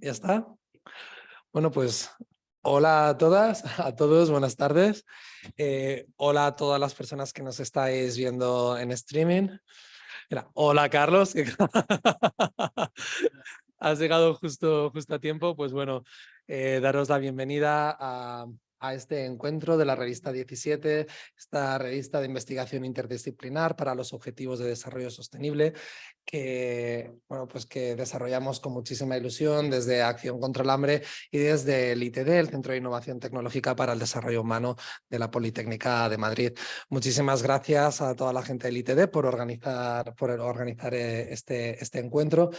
¿Ya está? Bueno, pues hola a todas, a todos, buenas tardes. Eh, hola a todas las personas que nos estáis viendo en streaming. Hola Carlos, has llegado justo, justo a tiempo. Pues bueno, eh, daros la bienvenida a este encuentro de la revista 17, esta revista de investigación interdisciplinar para los objetivos de desarrollo sostenible que, bueno, pues que desarrollamos con muchísima ilusión desde Acción contra el Hambre y desde el ITD, el Centro de Innovación Tecnológica para el Desarrollo Humano de la Politécnica de Madrid. Muchísimas gracias a toda la gente del ITD por organizar, por organizar eh, este, este encuentro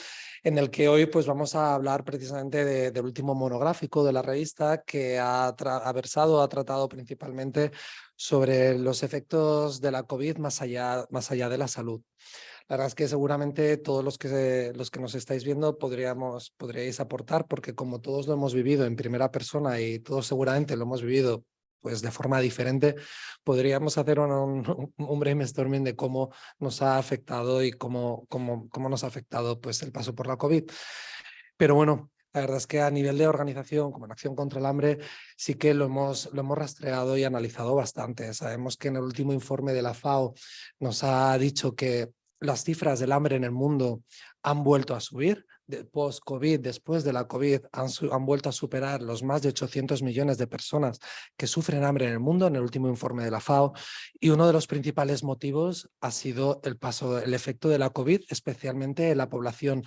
en el que hoy pues, vamos a hablar precisamente del último monográfico de la revista que ha, ha versado, ha tratado principalmente sobre los efectos de la COVID más allá, más allá de la salud. La verdad es que seguramente todos los que, los que nos estáis viendo podríamos, podríais aportar, porque como todos lo hemos vivido en primera persona y todos seguramente lo hemos vivido pues de forma diferente, podríamos hacer un, un, un brainstorming de cómo nos ha afectado y cómo, cómo, cómo nos ha afectado pues, el paso por la COVID. Pero bueno, la verdad es que a nivel de organización, como en Acción contra el Hambre, sí que lo hemos, lo hemos rastreado y analizado bastante. Sabemos que en el último informe de la FAO nos ha dicho que las cifras del hambre en el mundo han vuelto a subir. Post-COVID, después de la COVID, han, han, vuelto a superar los más de 800 millones de personas que sufren hambre en el mundo en el último informe de la FAO. Y uno de los principales motivos ha sido el paso, el efecto de la COVID, especialmente en la población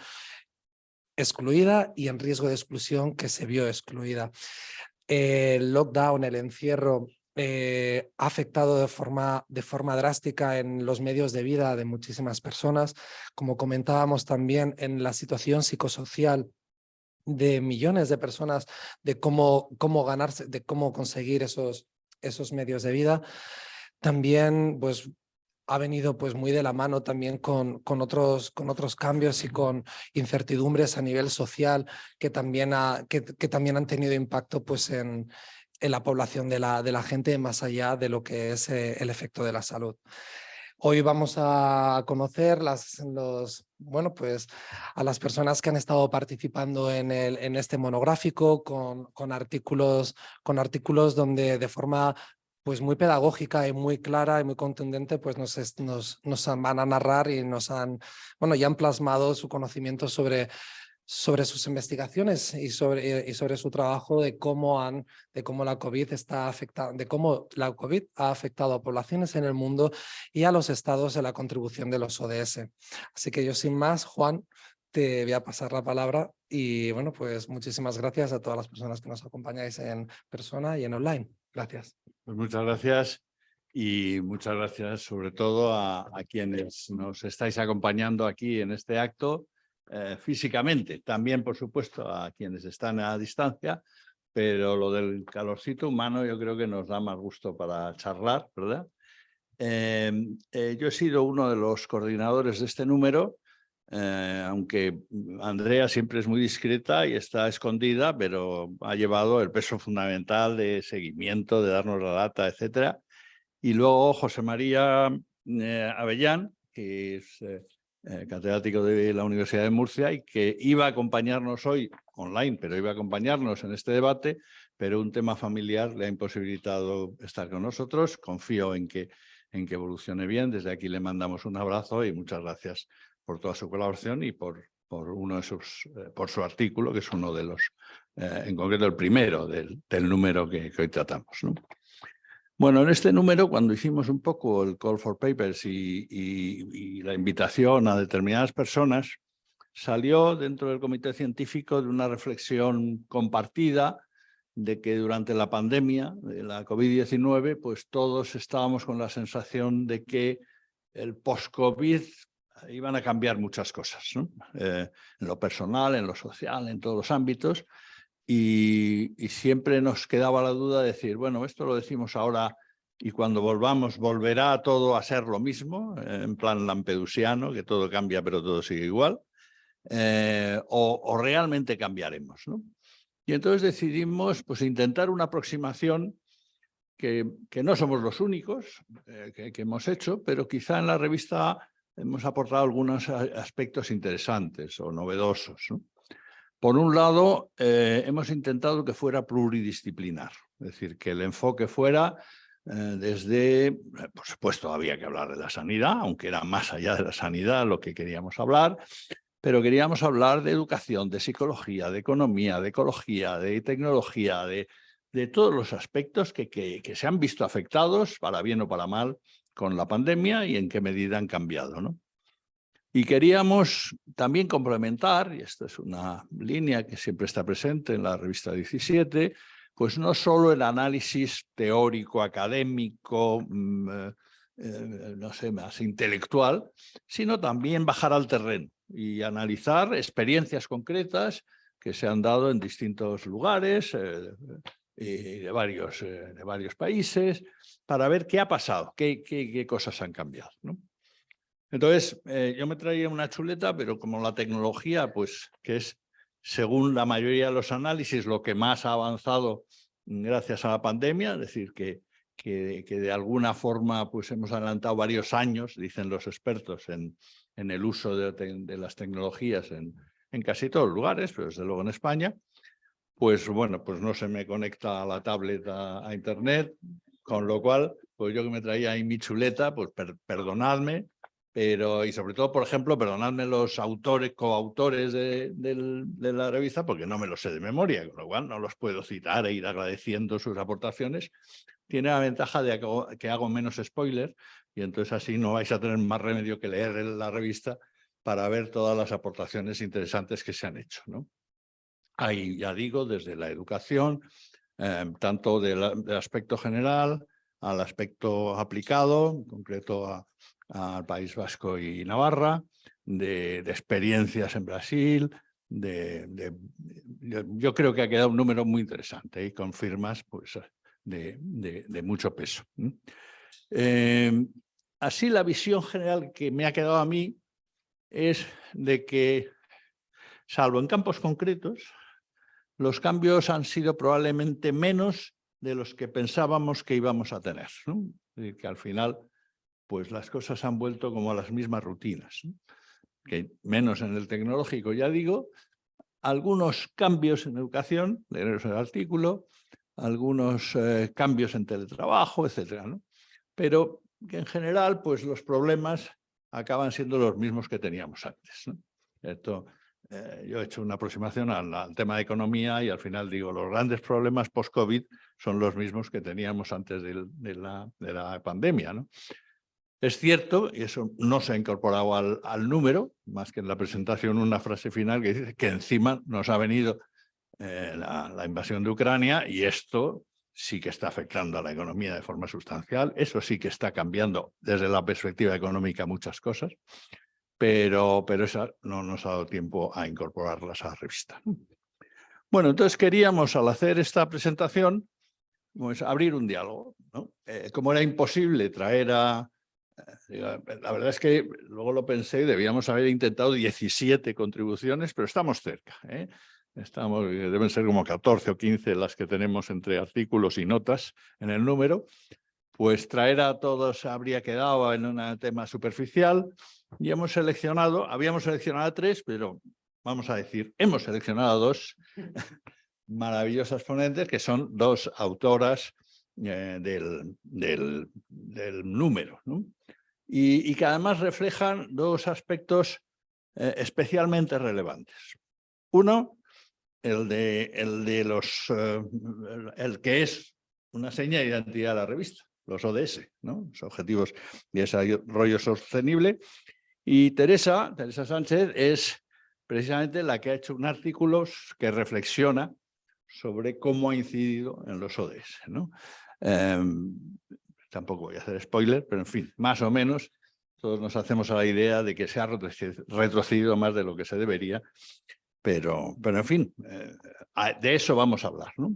excluida y en riesgo de exclusión que se vio excluida. El lockdown, el encierro eh, ha afectado de forma, de forma drástica en los medios de vida de muchísimas personas, como comentábamos también en la situación psicosocial de millones de personas, de cómo, cómo ganarse, de cómo conseguir esos, esos medios de vida. También pues, ha venido pues, muy de la mano también con, con, otros, con otros cambios y con incertidumbres a nivel social que también, ha, que, que también han tenido impacto pues, en, en la población de la, de la gente más allá de lo que es eh, el efecto de la salud. Hoy vamos a conocer las, los, bueno, pues, a las personas que han estado participando en, el, en este monográfico con, con, artículos, con artículos donde de forma pues muy pedagógica y muy clara y muy contundente, pues nos, nos, nos van a narrar y nos han, bueno, ya han plasmado su conocimiento sobre sobre sus investigaciones y sobre, y sobre su trabajo de cómo, han, de cómo la COVID está afectando, de cómo la COVID ha afectado a poblaciones en el mundo y a los estados de la contribución de los ODS. Así que yo sin más, Juan, te voy a pasar la palabra y bueno, pues muchísimas gracias a todas las personas que nos acompañáis en persona y en online. Gracias. Pues muchas gracias y muchas gracias sobre todo a quienes nos estáis acompañando aquí en este acto eh, físicamente, también por supuesto a quienes están a distancia, pero lo del calorcito humano yo creo que nos da más gusto para charlar, ¿verdad? Em, eh, yo he sido uno de los coordinadores de este número, eh, aunque Andrea siempre es muy discreta y está escondida, pero ha llevado el peso fundamental de seguimiento, de darnos la data, etcétera. Y luego José María Avellán, que es eh, catedrático de la Universidad de Murcia y que iba a acompañarnos hoy online, pero iba a acompañarnos en este debate, pero un tema familiar le ha imposibilitado estar con nosotros. Confío en que, en que evolucione bien. Desde aquí le mandamos un abrazo y muchas gracias por toda su colaboración y por, por, uno de sus, eh, por su artículo, que es uno de los, eh, en concreto el primero del, número que, hoy tratamos. Bueno, en este número, cuando hicimos un poco el call for papers y, la invitación a determinadas personas, salió dentro del comité científico de una reflexión compartida de que durante la pandemia de la COVID-19, pues todos estábamos con la sensación de que el post-COVID iban a cambiar muchas cosas, eh, en lo personal, en lo social, en todos los ámbitos, y, siempre nos quedaba la duda de decir, bueno, esto lo decimos ahora y cuando volvamos volverá todo a ser lo mismo, en plan lampedusiano, que todo cambia pero todo sigue igual, eh, o, o, realmente cambiaremos. ¿no? Y entonces decidimos pues, intentar una aproximación que, que no somos los únicos eh, que, que hemos hecho, pero quizá en la revista hemos aportado algunos aspectos interesantes o novedosos. ¿no? Por un lado, eh, hemos intentado que fuera pluridisciplinar, es decir, que el enfoque fuera eh, desde, eh, por supuesto, había que hablar de la sanidad, aunque era más allá de la sanidad lo que queríamos hablar, pero queríamos hablar de educación, de psicología, de economía, de ecología, de tecnología, de, de todos los aspectos que, que, que, se han visto afectados, para bien o para mal, con la pandemia y en qué medida han cambiado. ¿no? Y queríamos también complementar, y esta es una línea que siempre está presente en la revista 17, pues no solo el análisis teórico, académico, mm, eh, eh, no sé, más intelectual, sino también bajar al terreno y analizar experiencias concretas que se han dado en distintos lugares eh, y de, varios, de varios países para ver qué ha pasado, qué, qué, cosas han cambiado. Entonces, yo me traía una chuleta, pero como la tecnología, pues que es según la mayoría de los análisis, lo que más ha avanzado gracias a la pandemia, es decir, que, que, de alguna forma pues hemos adelantado varios años, dicen los expertos, en, en el uso de, las tecnologías en, en, casi todos los lugares, pero desde luego en España, pues bueno, pues no se me conecta a la tablet a, Internet, con lo cual, pues yo que me traía ahí mi chuleta, pues perdonadme, pero y sobre todo, por ejemplo, perdonadme los autores, coautores de, la revista, porque no me los sé de memoria, con lo cual no los puedo citar e ir agradeciendo sus aportaciones. Tiene la ventaja de que hago menos spoiler y entonces así no vais a tener más remedio que leer la revista para ver todas las aportaciones interesantes que se han hecho. ¿no? Ahí ya digo, desde la educación, eh, tanto del, del aspecto general al aspecto aplicado, en concreto a al País Vasco y Navarra, de, experiencias en Brasil, de, yo, creo que ha quedado un número muy interesante y con firmas pues, de, mucho peso. Eh, así la visión general que me ha quedado a mí es de que, salvo en campos concretos, los cambios han sido probablemente menos de los que pensábamos que íbamos a tener. que al final pues las cosas han vuelto como a las mismas rutinas. Que menos en el tecnológico, ya digo, algunos cambios en educación, leeros el artículo, algunos eh, cambios en teletrabajo, etcétera, Pero que en general, pues los problemas acaban siendo los mismos que teníamos antes. Esto, eh, yo he hecho una aproximación al, tema de economía y al final digo, los grandes problemas post-COVID son los mismos que teníamos antes de, la, de la pandemia. ¿no? Es cierto, y eso no se ha incorporado al, número, más que en la presentación una frase final que dice que encima nos ha venido eh, la, invasión de Ucrania y esto sí que está afectando a la economía de forma sustancial, eso sí que está cambiando desde la perspectiva económica muchas cosas, pero, pero esa no nos ha dado tiempo a incorporarlas a la revista. Bueno, entonces queríamos al hacer esta presentación pues, abrir un diálogo. Eh, como era imposible traer a la verdad es que luego lo pensé debíamos haber intentado 17 contribuciones, pero estamos cerca. ¿eh? Estamos, deben ser como 14 o 15 las que tenemos entre artículos y notas en el número. Pues traer a todos habría quedado en un tema superficial y hemos seleccionado, habíamos seleccionado a tres, pero vamos a decir, hemos seleccionado a dos maravillosas ponentes que son dos autoras eh, del, del, del, número. ¿no? Y, que además reflejan dos aspectos eh, especialmente relevantes. Uno, el de, el de los, eh, el que es una seña de identidad de la revista, los ODS, ¿no? los Objetivos de Desarrollo Sostenible. Y Teresa, Teresa Sánchez es precisamente la que ha hecho un artículo que reflexiona sobre cómo ha incidido en los ODS. ¿no? Em, tampoco voy a hacer spoiler, pero en fin, más o menos todos nos hacemos a la idea de que se ha retrocedido más de lo que se debería, pero, pero en fin, eh, de eso vamos a hablar. ¿no?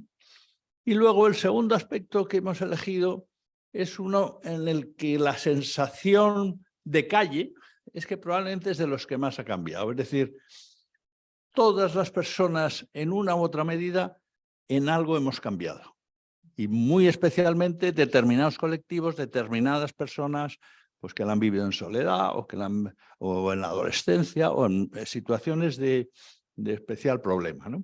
Y luego el segundo aspecto que hemos elegido es uno en el que la sensación de calle es que probablemente es de los que más ha cambiado. Es decir, todas las personas en una u otra medida en algo hemos cambiado y muy especialmente determinados colectivos, determinadas personas pues que la han vivido en soledad o, que la o en la adolescencia o en eh, situaciones de, de especial problema. ¿no?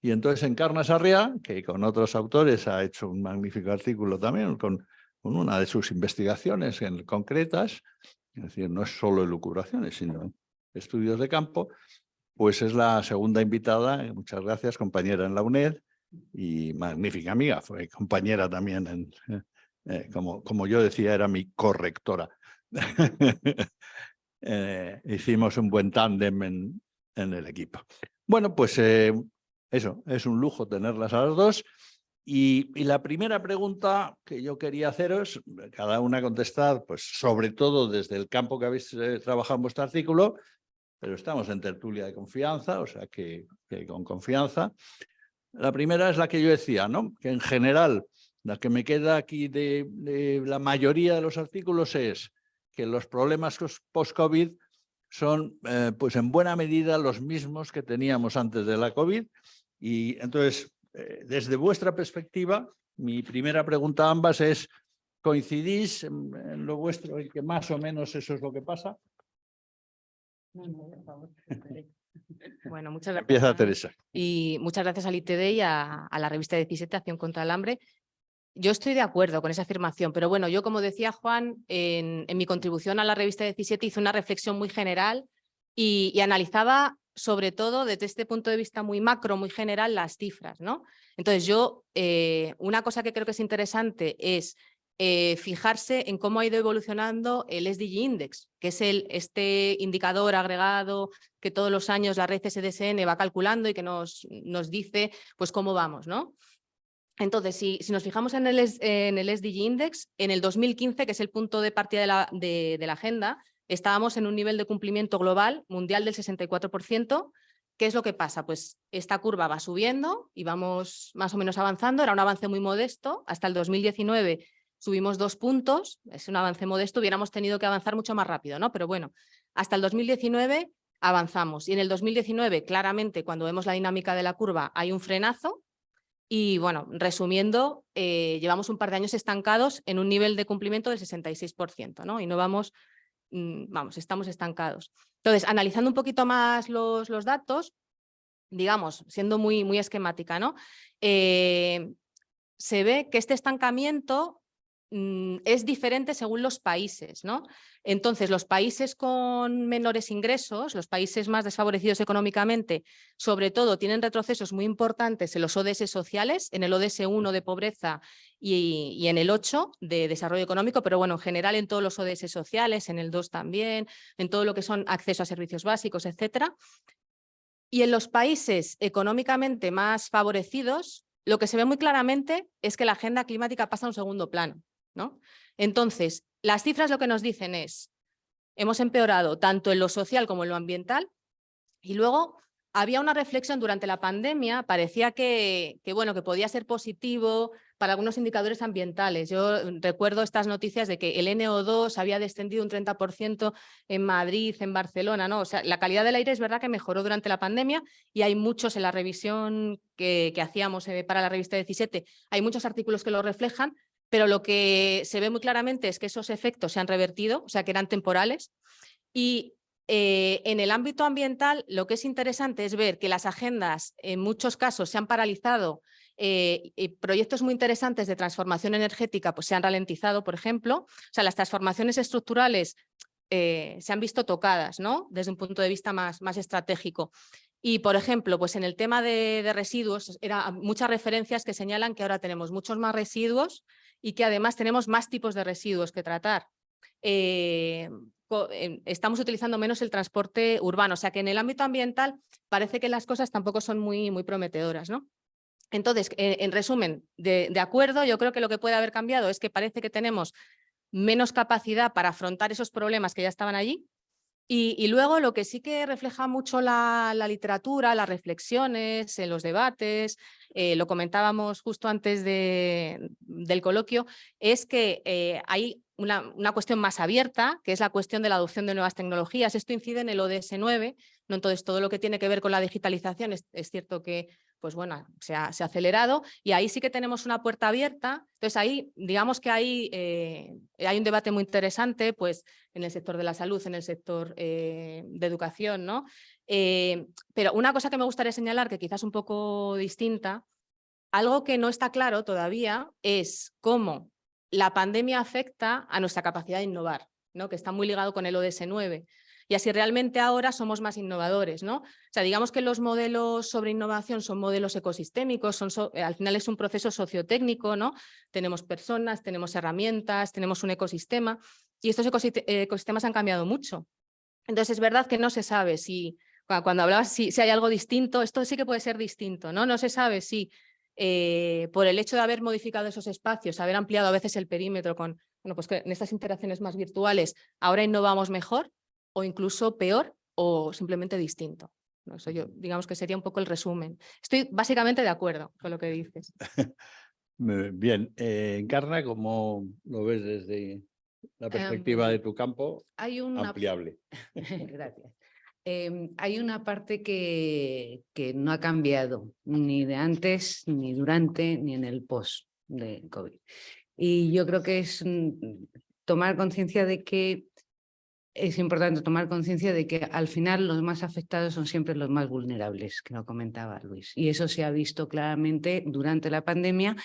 Y entonces Encarna Sarriá, que con otros autores ha hecho un magnífico artículo también, con, con una de sus investigaciones en, concretas, es decir, no es solo elucubraciones, sino estudios de campo, pues es la segunda invitada, muchas gracias, compañera en la UNED y magnífica amiga, fue compañera también, en, eh, como, como yo decía, era mi correctora. Eh, hicimos un buen tándem en, en, el equipo. Bueno, pues eh, eso, es un lujo tenerlas a las dos. Y, y, la primera pregunta que yo quería haceros, cada una contestar, pues sobre todo desde el campo que habéis trabajado en vuestro artículo, pero estamos en tertulia de confianza, o sea que, con confianza. La primera es la que yo decía, ¿no? que en general la que me queda aquí de, la mayoría de los artículos es que los problemas post-COVID son eh, pues en buena medida los mismos que teníamos antes de la COVID y entonces eh, desde vuestra perspectiva mi primera pregunta a ambas es ¿coincidís en, en lo vuestro y que más o menos eso es lo que pasa? Bueno, muchas gracias. Empieza Teresa. Y muchas gracias al ITD y a, la revista 17, Acción contra el Hambre. Yo estoy de acuerdo con esa afirmación, pero bueno, yo como decía Juan, en, mi contribución a la revista 17 hice una reflexión muy general y, analizaba sobre todo desde este punto de vista muy macro, muy general, las cifras. ¿no? Entonces yo, eh, una cosa que creo que es interesante es eh, fijarse en cómo ha ido evolucionando el SDG Index, que es este indicador agregado que todos los años la red SDSN va calculando y que nos, nos dice pues cómo vamos. ¿no? Entonces, si, si nos fijamos en el, SDG Index, en el 2015, que es el punto de partida de la, de la agenda, estábamos en un nivel de cumplimiento global mundial del 64%, ¿Qué es lo que pasa? Pues esta curva va subiendo y vamos más o menos avanzando, era un avance muy modesto, hasta el 2019 subimos dos puntos, es un avance modesto, hubiéramos tenido que avanzar mucho más rápido, ¿no? Pero bueno, hasta el 2019 avanzamos y en el 2019 claramente cuando vemos la dinámica de la curva hay un frenazo y bueno, resumiendo, eh, llevamos un par de años estancados en un nivel de cumplimiento del 66%, ¿no? Y no vamos, mm, vamos, estamos estancados. Entonces, analizando un poquito más los, los datos, digamos, siendo muy, muy esquemática, ¿no? Eh, se ve que este estancamiento Mm, es diferente según los países. ¿no? Entonces, los países con menores ingresos, los países más desfavorecidos económicamente, sobre todo tienen retrocesos muy importantes en los ODS sociales, en el ODS 1 de pobreza y, en el 8 de desarrollo económico, pero bueno, en general en todos los ODS sociales, en el 2 también, en todo lo que son acceso a servicios básicos, etcétera. Y en los países económicamente más favorecidos, lo que se ve muy claramente es que la agenda climática pasa a un segundo plano. ¿No? Entonces, las cifras lo que nos dicen es, hemos empeorado tanto en lo social como en lo ambiental y luego había una reflexión durante la pandemia, parecía que, que, bueno, que podía ser positivo para algunos indicadores ambientales. Yo recuerdo estas noticias de que el NO2 había descendido un 30% en Madrid, en Barcelona, ¿no? O sea, la calidad del aire es verdad que mejoró durante la pandemia y hay muchos en la revisión que, que hacíamos eh, para la revista 17, hay muchos artículos que lo reflejan, pero lo que se ve muy claramente es que esos efectos se han revertido, o sea que eran temporales, y eh, en el ámbito ambiental lo que es interesante es ver que las agendas en muchos casos se han paralizado, eh, y proyectos muy interesantes de transformación energética pues, se han ralentizado, por ejemplo, o sea, las transformaciones estructurales eh, se han visto tocadas ¿no? desde un punto de vista más, más estratégico. Y, por ejemplo, pues en el tema de, de residuos, era muchas referencias que señalan que ahora tenemos muchos más residuos y que además tenemos más tipos de residuos que tratar. Eh, em, estamos utilizando menos el transporte urbano, o sea que en el ámbito ambiental parece que las cosas tampoco son muy, muy prometedoras. ¿no? Entonces, en resumen, de acuerdo, yo creo que lo que puede haber cambiado es que parece que tenemos menos capacidad para afrontar esos problemas que ya estaban allí, y, luego lo que sí que refleja mucho la, literatura, las reflexiones, en los debates, eh, lo comentábamos justo antes de, del coloquio, es que eh, hay una, una, cuestión más abierta, que es la cuestión de la adopción de nuevas tecnologías. Esto incide en el ODS 9, ¿no? entonces todo lo que tiene que ver con la digitalización, es, cierto que pues bueno, se ha, acelerado y ahí sí que tenemos una puerta abierta. Entonces ahí, digamos que ahí eh, hay un debate muy interesante, pues en el sector de la salud, en el sector eh, de educación, ¿no? Eh, pero una cosa que me gustaría señalar, que quizás un poco distinta, algo que no está claro todavía es cómo la pandemia afecta a nuestra capacidad de innovar, ¿no? que está muy ligado con el ODS 9 y así realmente ahora somos más innovadores. ¿no? O sea, digamos que los modelos sobre innovación son modelos ecosistémicos, son eh, al final es un proceso sociotécnico, ¿no? tenemos personas, tenemos herramientas, tenemos un ecosistema y estos ecosistemas han cambiado mucho. Entonces es verdad que no se sabe si, cuando hablabas si, hay algo distinto, esto sí que puede ser distinto, ¿no? No se sabe si eh, por el hecho de haber modificado esos espacios, haber ampliado a veces el perímetro con, bueno, pues en estas interacciones más virtuales ahora innovamos mejor o incluso peor o simplemente distinto. ¿no? Eso yo, digamos que sería un poco el resumen. Estoy básicamente de acuerdo con lo que dices. Bien, eh, Encarna, ¿cómo lo ves desde la perspectiva de Em, tu campo? Hay una... Ampliable. Gracias. Em, hay una parte que, que no ha cambiado ni de antes, ni durante, ni en el post de COVID. Y yo creo que es mm, tomar conciencia de que es importante tomar conciencia de que al final los más afectados son siempre los más vulnerables, que lo comentaba Luis. Y eso se ha visto claramente durante la pandemia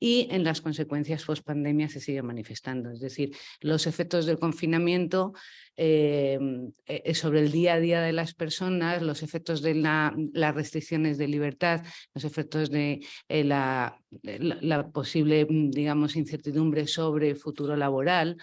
y en las consecuencias post-pandemia se sigue manifestando. Es decir, los efectos del confinamiento eh, eh, sobre el día a día de las personas, los efectos de la, las restricciones de libertad, los efectos de eh, la posible, mm, digamos, incertidumbre sobre el futuro laboral,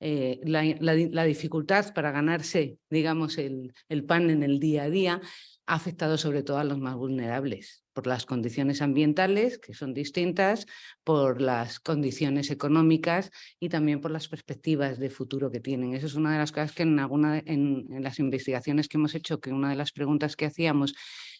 eh, la, la, dificultad para ganarse, digamos, el, el, pan en el día a día, ha afectado sobre todo a los más vulnerables, por las condiciones ambientales, que son distintas, por las condiciones económicas y también por las perspectivas de futuro que tienen. Eso es una de las cosas que en, alguna, en, en las investigaciones que hemos hecho, que una de las preguntas que hacíamos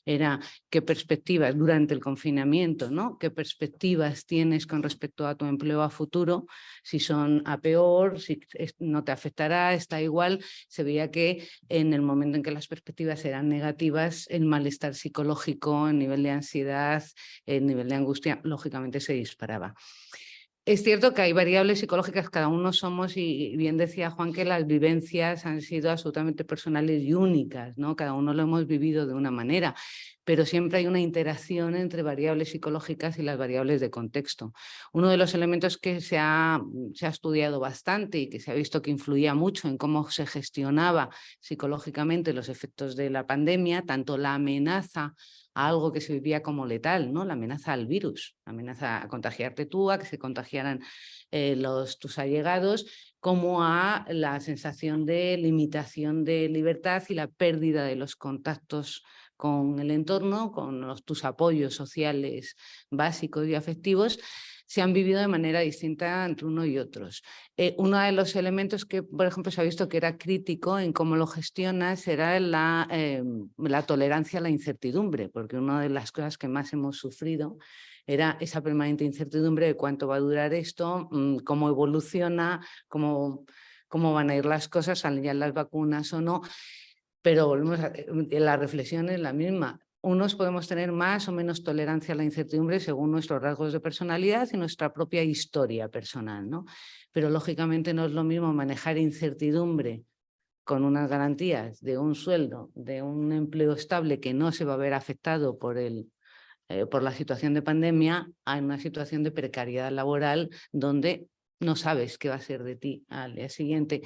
era qué perspectivas durante el confinamiento, ¿no? ¿Qué perspectivas tienes con respecto a tu empleo a futuro? Si son a peor, si no te afectará, está igual. Se veía que en el momento en que las perspectivas eran negativas, el malestar psicológico, el nivel de ansiedad, el nivel de angustia, lógicamente se disparaba. Es cierto que hay variables psicológicas, cada uno somos, y bien decía Juan, que las vivencias han sido absolutamente personales y únicas, ¿no? Cada uno lo hemos vivido de una manera, pero siempre hay una interacción entre variables psicológicas y las variables de contexto. Uno de los elementos que se ha, se ha estudiado bastante y que se ha visto que influía mucho en cómo se gestionaba psicológicamente los efectos de la pandemia, tanto la amenaza a algo que se vivía como letal, ¿no? la amenaza al virus, la amenaza a contagiarte tú, a que se contagiaran eh, los, tus allegados, como a la sensación de limitación de libertad y la pérdida de los contactos con el entorno, con los, tus apoyos sociales básicos y afectivos, se han vivido de manera distinta entre uno y otros. Eh, uno de los elementos que, por ejemplo, se ha visto que era crítico en cómo lo gestionas era la, eh, la tolerancia a la incertidumbre, porque una de las cosas que más hemos sufrido era esa permanente incertidumbre de cuánto va a durar esto, mm, cómo evoluciona, cómo, cómo van a ir las cosas, salen ya las vacunas o no. Pero volvemos a, eh, la reflexión es la misma unos podemos tener más o menos tolerancia a la incertidumbre según nuestros rasgos de personalidad y nuestra propia historia personal, ¿no? Pero lógicamente no es lo mismo manejar incertidumbre con unas garantías de un sueldo, de un empleo estable que no se va a ver afectado por, el, eh, por la situación de pandemia, a una situación de precariedad laboral donde no sabes qué va a ser de ti al día siguiente.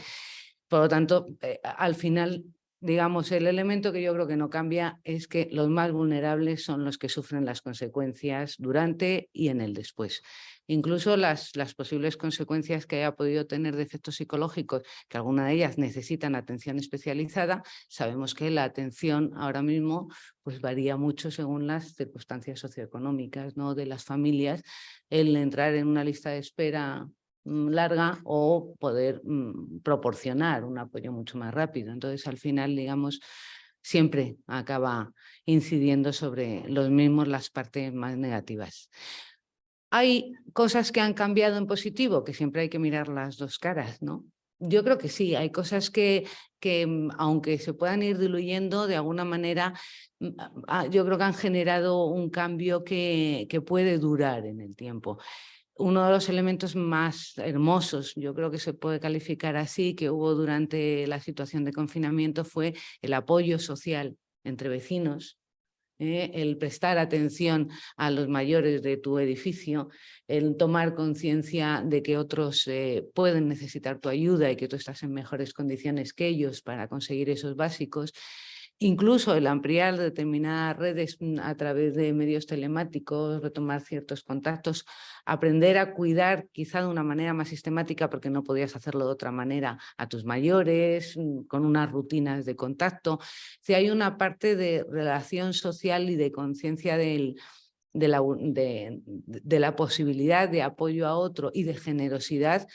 Por lo tanto, eh, al final digamos, el elemento que yo creo que no cambia es que los más vulnerables son los que sufren las consecuencias durante y en el después. Incluso las, las posibles consecuencias que haya podido tener de efectos psicológicos, que alguna de ellas necesitan atención especializada, sabemos que la atención ahora mismo pues varía mucho según las circunstancias socioeconómicas ¿no? de las familias. El entrar en una lista de espera larga o poder mm, proporcionar un apoyo mucho más rápido. Entonces, al final, digamos, siempre acaba incidiendo sobre los mismos las partes más negativas. Hay cosas que han cambiado en positivo, que siempre hay que mirar las dos caras, ¿no? yo creo que sí, hay cosas que, que mm, aunque se puedan ir diluyendo, de alguna manera mm, ah, yo creo que han generado un cambio que, que puede durar en el tiempo uno de los elementos más hermosos, yo creo que se puede calificar así, que hubo durante la situación de confinamiento fue el apoyo social entre vecinos, ¿eh? el prestar atención a los mayores de tu edificio, el tomar conciencia de que otros eh, pueden necesitar tu ayuda y que tú estás en mejores condiciones que ellos para conseguir esos básicos, Incluso el ampliar determinadas redes mm, a través de medios telemáticos, retomar ciertos contactos, aprender a cuidar quizá de una manera más sistemática porque no podías hacerlo de otra manera a tus mayores, mm, con unas rutinas de contacto. Si hay una parte de relación social y de conciencia de, la, posibilidad de apoyo a otro y de generosidad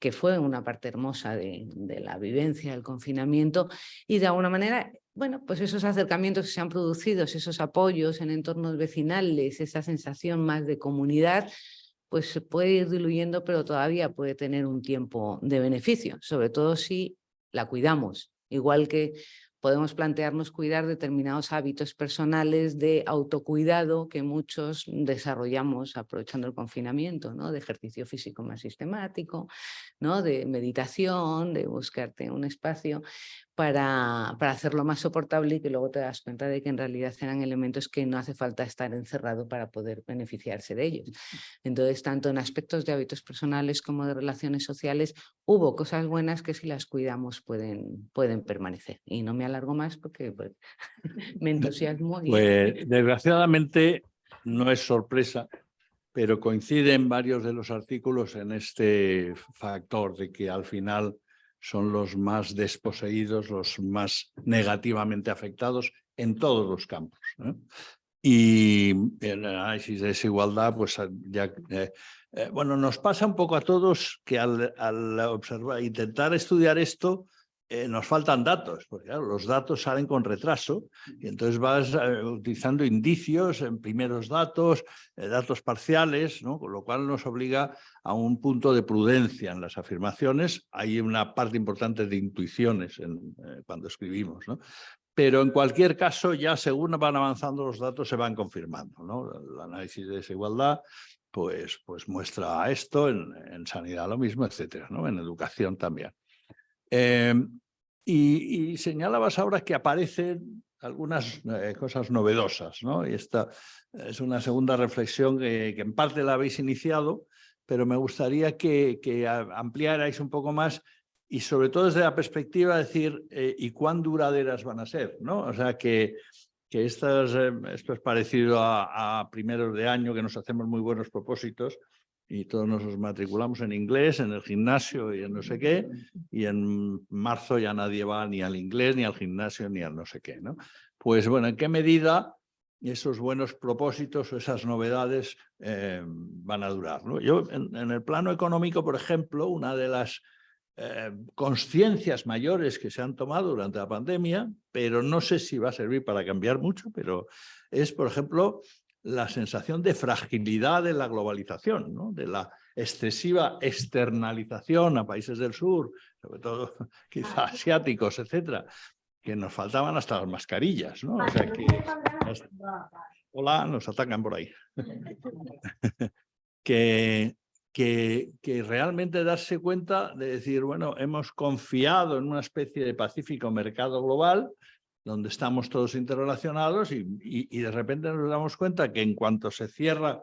que fue una parte hermosa de, la vivencia del confinamiento y de alguna manera bueno, pues esos acercamientos que se han producido, esos apoyos en entornos vecinales, esa sensación más de comunidad, pues se puede ir diluyendo, pero todavía puede tener un tiempo de beneficio, sobre todo si la cuidamos. Igual que podemos plantearnos cuidar determinados hábitos personales de autocuidado que muchos desarrollamos aprovechando el confinamiento, ¿no? de ejercicio físico más sistemático, ¿no? de meditación, de buscarte un espacio para, para hacerlo más soportable y que luego te das cuenta de que en realidad eran elementos que no hace falta estar encerrado para poder beneficiarse de ellos. Entonces, tanto en aspectos de hábitos personales como de relaciones sociales, hubo cosas buenas que si las cuidamos pueden, pueden permanecer. Y no me alargo más porque pues, me entusiasmo. Pues desgraciadamente no es sorpresa, pero coinciden varios de los artículos en este factor de que al final son los más desposeídos, los más negativamente afectados en todos los campos. Y el análisis de desigualdad, pues ya, eh, eh, bueno, nos pasa un poco a todos que al, al observar, intentar estudiar esto, eh, nos faltan datos, porque los datos salen con retraso y entonces vas eh, utilizando indicios en primeros datos, eh, datos parciales, ¿no? con lo cual nos obliga a un punto de prudencia en las afirmaciones. Hay una parte importante de intuiciones cuando escribimos, ¿no? pero en cualquier caso ya según van avanzando los datos se van confirmando. ¿no? El análisis de desigualdad pues, pues muestra esto, en, en sanidad lo mismo, etcétera, ¿no? en educación también. Em, y, señalabas ahora que aparecen algunas eh, cosas novedosas, ¿no? Y esta es una segunda reflexión que, en parte la habéis iniciado, pero me gustaría que, que, ampliarais un poco más y sobre todo desde la perspectiva de decir, eh, ¿y cuán duraderas van a ser? ¿no? O sea, que, que estas, eh, esto es parecido a, a primeros de año, que nos hacemos muy buenos propósitos, y todos nos matriculamos en inglés, en el gimnasio y en no sé qué, y en marzo ya nadie va ni al inglés, ni al gimnasio, ni al no sé qué. ¿no? Pues bueno, ¿en qué medida esos buenos propósitos o esas novedades eh, van a durar? ¿no? Yo, en, el plano económico, por ejemplo, una de las eh, conciencias mayores que se han tomado durante la pandemia, pero no sé si va a servir para cambiar mucho, pero es, por ejemplo, la sensación de fragilidad de la globalización, ¿no? de la excesiva externalización a países del sur, sobre todo quizá asiáticos, etcétera, que nos faltaban hasta las mascarillas. ¿no? O sea que, hola, nos atacan por ahí. que, que, que, realmente darse cuenta de decir, bueno, hemos confiado en una especie de pacífico mercado global, donde estamos todos interrelacionados y, y, de repente nos damos cuenta que en cuanto se cierra,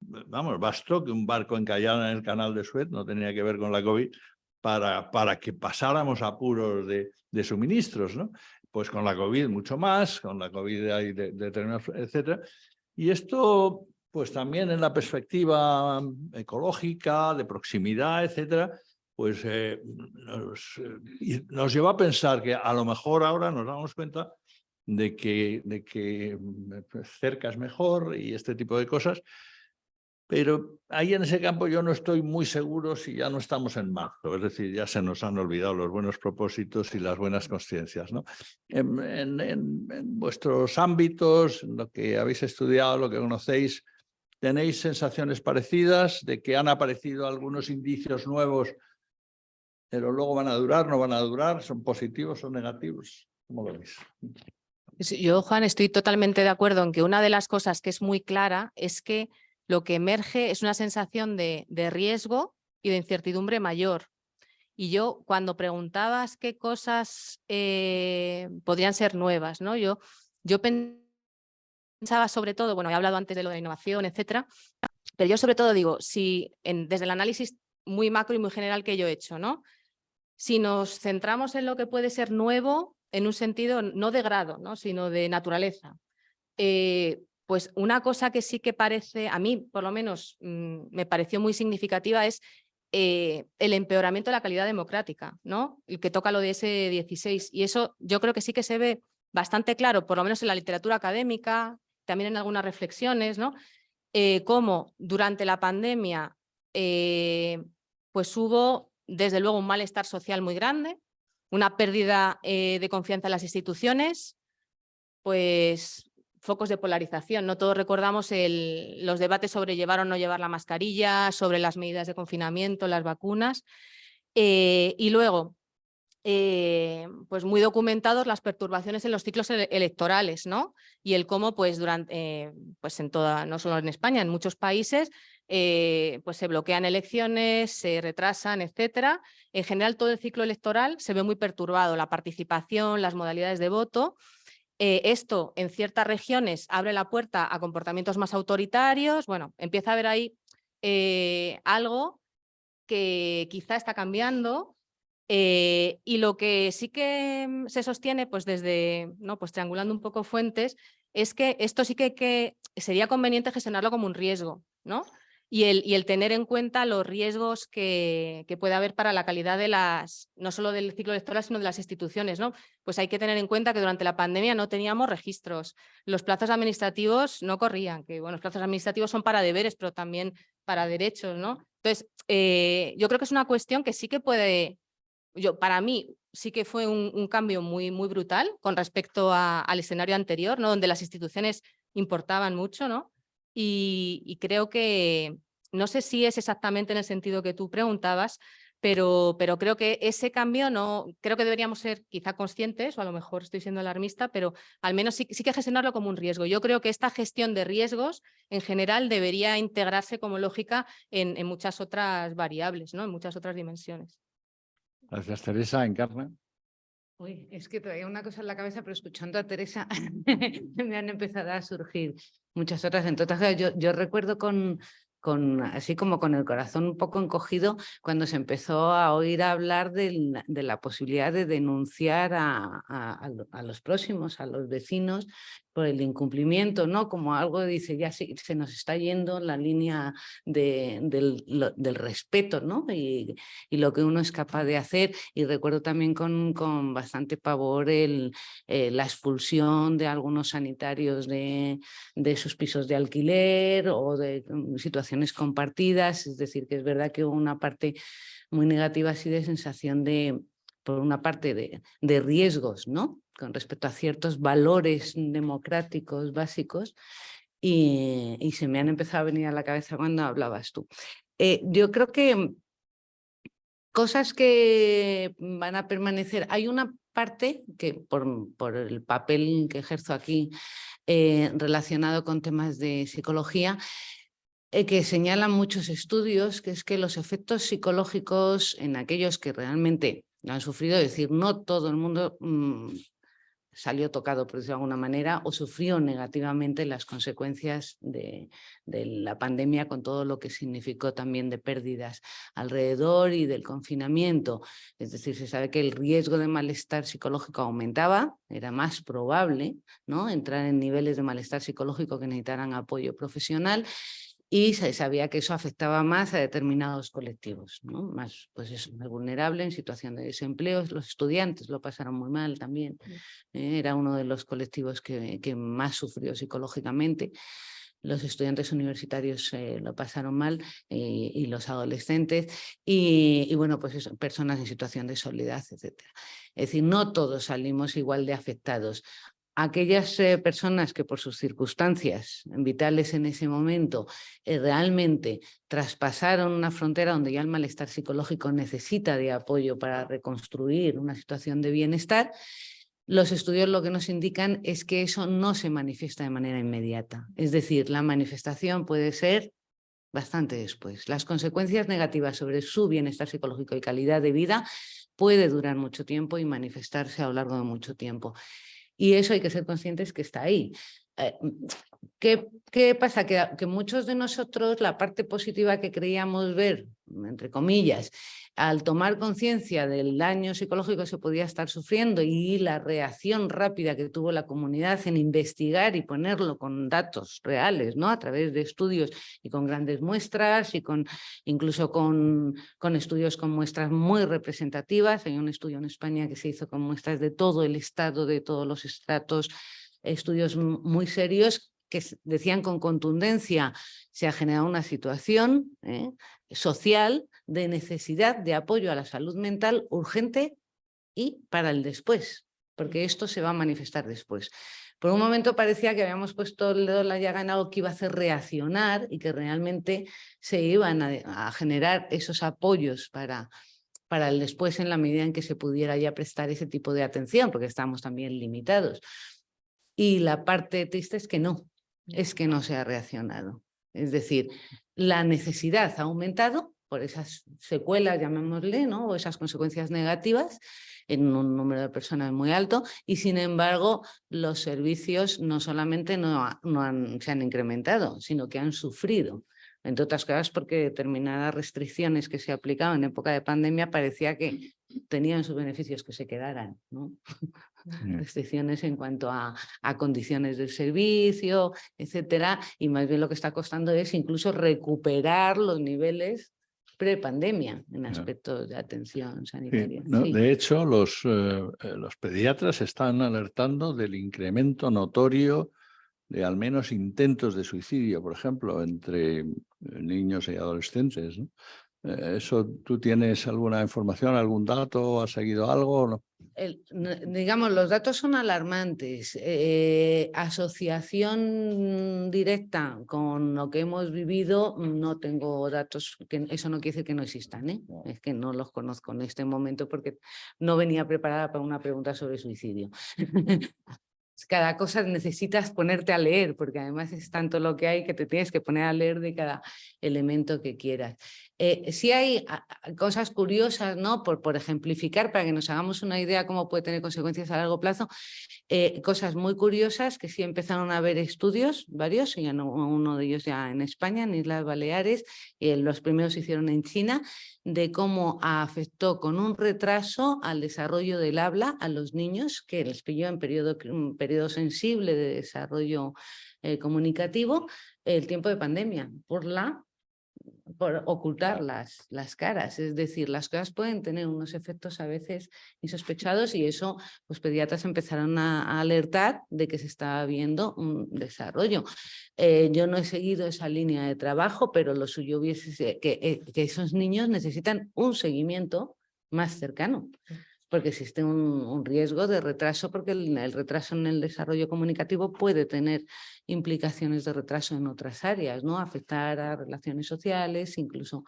vamos, bastó que un barco encallara en el canal de Suez, no tenía que ver con la COVID, para, para que pasáramos apuros de, de suministros, ¿no? Pues con la COVID mucho más, con la COVID hay de, de, etcétera. Y esto, pues también en la perspectiva ecológica, de proximidad, etcétera, pues eh, nos, eh, nos, llevó a pensar que a lo mejor ahora nos damos cuenta de que, de que mm, pues, cerca es mejor y este tipo de cosas, pero ahí en ese campo yo no estoy muy seguro si ya no estamos en marzo, es decir, ya se nos han olvidado los buenos propósitos y las buenas conciencias. ¿no? En, en, en, vuestros ámbitos, lo que habéis estudiado, lo que conocéis, ¿tenéis sensaciones parecidas de que han aparecido algunos indicios nuevos pero luego van a durar, no van a durar, son positivos o negativos. ¿Cómo lo veis? Yo, Juan, estoy totalmente de acuerdo en que una de las cosas que es muy clara es que lo que emerge es una sensación de, de riesgo y de incertidumbre mayor. Y yo, cuando preguntabas qué cosas eh, podrían ser nuevas, ¿no? yo, yo pensaba sobre todo, bueno, he hablado antes de lo de innovación, etcétera, pero yo sobre todo digo, si desde el análisis muy macro y muy general que yo he hecho, ¿no? Si nos centramos en lo que puede ser nuevo, en un sentido no de grado, ¿no? sino de naturaleza, eh, pues una cosa que sí que parece, a mí por lo menos mm, me pareció muy significativa es eh, el empeoramiento de la calidad democrática, ¿no? el que toca lo de ese 16. Y eso yo creo que sí que se ve bastante claro, por lo menos en la literatura académica, también en algunas reflexiones, ¿no? Eh, cómo durante la pandemia eh, pues hubo desde luego un malestar social muy grande, una pérdida eh, de confianza en las instituciones, pues focos de polarización. No todos recordamos los debates sobre llevar o no llevar la mascarilla, sobre las medidas de confinamiento, las vacunas. Eh, y luego, eh, pues muy documentados las perturbaciones en los ciclos electorales, ¿no? Y el cómo, pues durante, pues en toda, no solo en España, en muchos países, eh, pues se bloquean elecciones, se retrasan, etcétera. En general todo el ciclo electoral se ve muy perturbado, la participación, las modalidades de voto. Eh, esto en ciertas regiones abre la puerta a comportamientos más autoritarios. Bueno, empieza a haber ahí eh, algo que quizá está cambiando y lo que sí que mm, se sostiene, pues desde, ¿no? pues triangulando un poco fuentes, es que esto sí que, que sería conveniente gestionarlo como un riesgo, ¿no? Y el, tener en cuenta los riesgos que, que, puede haber para la calidad de las, no solo del ciclo electoral, sino de las instituciones. ¿no? Pues hay que tener en cuenta que durante la pandemia no teníamos registros, los plazos administrativos no corrían, que bueno, los plazos administrativos son para deberes, pero también para derechos. ¿no? Entonces, eh, yo creo que es una cuestión que sí que puede, yo, para mí sí que fue un, cambio muy, muy brutal con respecto al escenario anterior, ¿no? donde las instituciones importaban mucho, ¿no? Y, creo que, no sé si es exactamente en el sentido que tú preguntabas, pero, pero creo que ese cambio no, creo que deberíamos ser quizá conscientes, o a lo mejor estoy siendo alarmista, pero al menos sí, sí que gestionarlo como un riesgo. Yo creo que esta gestión de riesgos en general debería integrarse como lógica en, en muchas otras variables, ¿no? en muchas otras dimensiones. Gracias, Teresa. Encarna. Uy, es que todavía una cosa en la cabeza, pero escuchando a Teresa me han empezado a surgir muchas otras. Entonces, yo, yo recuerdo con, con, así como con el corazón un poco encogido cuando se empezó a oír hablar de la posibilidad de denunciar a, a, los próximos, a los vecinos, por el incumplimiento, ¿no? Como algo dice, ya se, se nos está yendo la línea de, del, respeto, ¿no? Y, lo que uno es capaz de hacer. Y recuerdo también con, con bastante pavor el, eh, la expulsión de algunos sanitarios de, de sus pisos de alquiler o de um, situaciones compartidas. Es decir, que es verdad que hubo una parte muy negativa así de sensación de, por una parte, de, de riesgos, ¿no? con respecto a ciertos valores democráticos básicos y, se me han empezado a venir a la cabeza cuando hablabas tú. Eh, yo creo que cosas que van a permanecer, hay una parte que por, por el papel que ejerzo aquí eh, relacionado con temas de psicología, eh, que señalan muchos estudios, que es que los efectos psicológicos en aquellos que realmente han sufrido, es decir, no todo el mundo mmm, salió tocado, por decirlo de alguna manera, o sufrió negativamente las consecuencias de, de, la pandemia con todo lo que significó también de pérdidas alrededor y del confinamiento. Es decir, se sabe que el riesgo de malestar psicológico aumentaba, era más probable ¿no? entrar en niveles de malestar psicológico que necesitaran apoyo profesional y se sabía que eso afectaba más a determinados colectivos, ¿no? más, pues eso, más vulnerable en situación de desempleo. Los estudiantes lo pasaron muy mal también, eh, era uno de los colectivos que, que, más sufrió psicológicamente. Los estudiantes universitarios eh, lo pasaron mal eh, y los adolescentes y, y, bueno, pues eso, personas en situación de soledad, etc. Es decir, no todos salimos igual de afectados aquellas eh, personas que por sus circunstancias vitales en ese momento eh, realmente traspasaron una frontera donde ya el malestar psicológico necesita de apoyo para reconstruir una situación de bienestar, los estudios lo que nos indican es que eso no se manifiesta de manera inmediata. Es decir, la manifestación puede ser bastante después. Las consecuencias negativas sobre su bienestar psicológico y calidad de vida puede durar mucho tiempo y manifestarse a lo largo de mucho tiempo. Y eso hay que ser conscientes que está ahí. Eh, ¿Qué, ¿Qué, pasa? Que, que, muchos de nosotros la parte positiva que creíamos ver, entre comillas, al tomar conciencia del daño psicológico que se podía estar sufriendo y la reacción rápida que tuvo la comunidad en investigar y ponerlo con datos reales, ¿no? a través de estudios y con grandes muestras y con incluso con, con estudios con muestras muy representativas. Hay un estudio en España que se hizo con muestras de todo el estado, de todos los estratos, estudios muy serios que decían con contundencia se ha generado una situación ¿eh? social de necesidad de apoyo a la salud mental urgente y para el después, porque esto se va a manifestar después. Por un momento parecía que habíamos puesto el dedo la llaga en algo que iba a hacer reaccionar y que realmente se iban a, a generar esos apoyos para, para el después en la medida en que se pudiera ya prestar ese tipo de atención, porque estamos también limitados. Y la parte triste es que no, es que no se ha reaccionado. Es decir, la necesidad ha aumentado por esas secuelas, llamémosle, ¿no? o esas consecuencias negativas en un número de personas muy alto y sin embargo los servicios no solamente no, no se han incrementado, sino que han sufrido entre otras cosas porque determinadas restricciones que se aplicaban en época de pandemia parecía que tenían sus beneficios que se quedaran. ¿no? Restricciones en cuanto a, a, condiciones del servicio, etcétera, y más bien lo que está costando es incluso recuperar los niveles pre-pandemia en aspectos de atención sanitaria. Sí, no, sí. De hecho, los, eh, los pediatras están alertando del incremento notorio de al menos intentos de suicidio, por ejemplo, entre niños y adolescentes. ¿no? ¿Eso tú tienes alguna información, algún dato? ¿Has seguido algo? No? El, digamos, los datos son alarmantes. Eh, asociación directa con lo que hemos vivido, no tengo datos, que eso no quiere decir que no existan, ¿eh? es que no los conozco en este momento porque no venía preparada para una pregunta sobre suicidio. cada cosa necesitas ponerte a leer, porque además es tanto lo que hay que te tienes que poner a leer de cada elemento que quieras. Eh, sí hay cosas curiosas, ¿no? Por, por ejemplificar, para que nos hagamos una idea cómo puede tener consecuencias a largo plazo, eh, cosas muy curiosas que sí empezaron a haber estudios, varios, y uno de ellos ya en España, en Islas Baleares, eh, los primeros se hicieron en China, de cómo afectó con un retraso al desarrollo del habla a los niños, que les pilló en periodo, un periodo sensible de desarrollo eh, comunicativo, el tiempo de pandemia, por la por ocultar las, las caras, es decir, las cosas pueden tener unos efectos a veces insospechados y eso, los pediatras empezaron a, alertar de que se estaba viendo un desarrollo. Eh, yo no he seguido esa línea de trabajo, pero lo suyo hubiese eh, que esos niños necesitan un seguimiento más cercano porque existe un, riesgo de retraso, porque el, el, retraso en el desarrollo comunicativo puede tener implicaciones de retraso en otras áreas, ¿no? afectar a relaciones sociales, incluso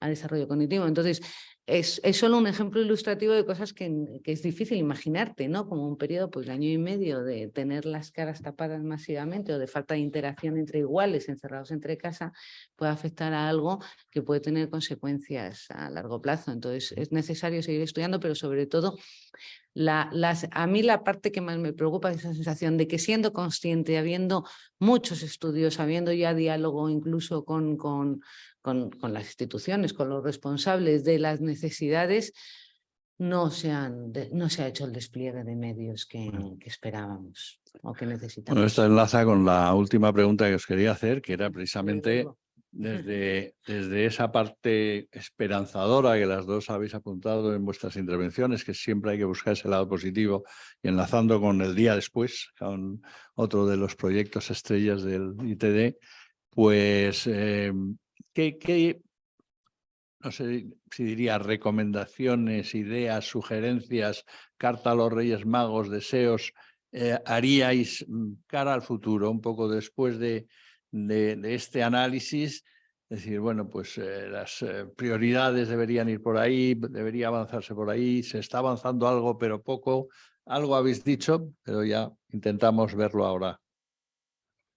a desarrollo cognitivo. Entonces, es, es, solo un ejemplo ilustrativo de cosas que, que, es difícil imaginarte, ¿no? Como un periodo pues, de año y medio de tener las caras tapadas masivamente o de falta de interacción entre iguales encerrados entre casa puede afectar a algo que puede tener consecuencias a largo plazo. Entonces es necesario seguir estudiando, pero sobre todo la, las, a mí la parte que más me preocupa es esa sensación de que siendo consciente, habiendo muchos estudios, habiendo ya diálogo incluso con, con, con las instituciones, con los responsables de las necesidades, no se, han, no se ha hecho el despliegue de medios que, que esperábamos o que necesitamos. Bueno, esto enlaza con la última pregunta que os quería hacer, que era precisamente desde, desde esa parte esperanzadora que las dos habéis apuntado en vuestras intervenciones, que siempre hay que buscar ese lado positivo y enlazando con el día después, con otro de los proyectos estrellas del ITD, pues, eh, ¿qué, ¿qué, no sé si diría recomendaciones, ideas, sugerencias, carta a los Reyes Magos, deseos eh, haríais mm, cara al futuro, un poco después de, de, este análisis? Decir, bueno, pues eh, las eh, prioridades deberían ir por ahí, debería avanzarse por ahí, se está avanzando algo, pero poco. Algo habéis dicho, pero ya intentamos verlo ahora.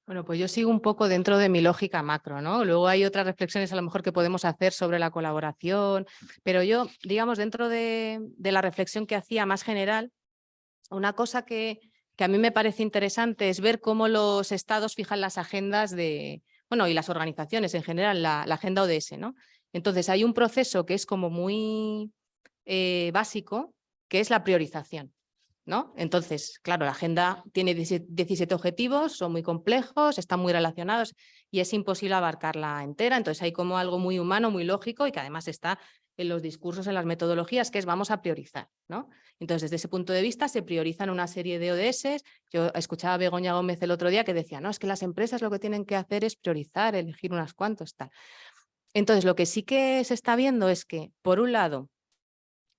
Bueno, pues yo sigo un poco dentro de mi lógica macro, ¿no? Luego hay otras reflexiones a lo mejor que podemos hacer sobre la colaboración, pero yo, digamos, dentro de, la reflexión que hacía más general, una cosa que, que, a mí me parece interesante es ver cómo los estados fijan las agendas de, bueno, y las organizaciones en general, la, agenda ODS, ¿no? Entonces hay un proceso que es como muy eh, básico, que es la priorización. ¿No? Entonces, claro, la agenda tiene 17 objetivos, son muy complejos, están muy relacionados y es imposible abarcarla entera. Entonces hay como algo muy humano, muy lógico y que además está en los discursos, en las metodologías, que es vamos a priorizar. ¿no? Entonces, desde ese punto de vista se priorizan una serie de ODS. Yo escuchaba a Begoña Gómez el otro día que decía, no, es que las empresas lo que tienen que hacer es priorizar, elegir unas cuantos, tal. Entonces, lo que sí que se está viendo es que, por un lado,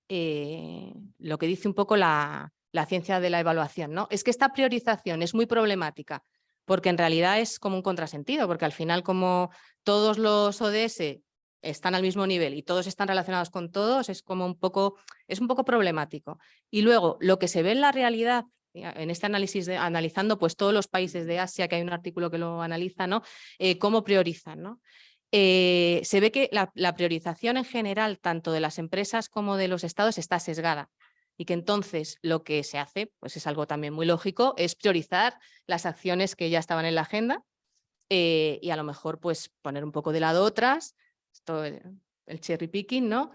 eh, lo que dice un poco la, la ciencia de la evaluación, ¿no? Es que esta priorización es muy problemática porque en realidad es como un contrasentido, porque al final como todos los ODS están al mismo nivel y todos están relacionados con todos, es como un poco, es un poco problemático. Y luego, lo que se ve en la realidad, en este análisis, de, analizando pues todos los países de Asia, que hay un artículo que lo analiza, ¿no? Eh, cómo priorizan, ¿no? Eh, se ve que la priorización en general, tanto de las empresas como de los estados, está sesgada y que entonces lo que se hace, pues es algo también muy lógico, es priorizar las acciones que ya estaban en la agenda eh, y a lo mejor pues poner un poco de lado otras, esto, eh, el cherry picking, ¿no?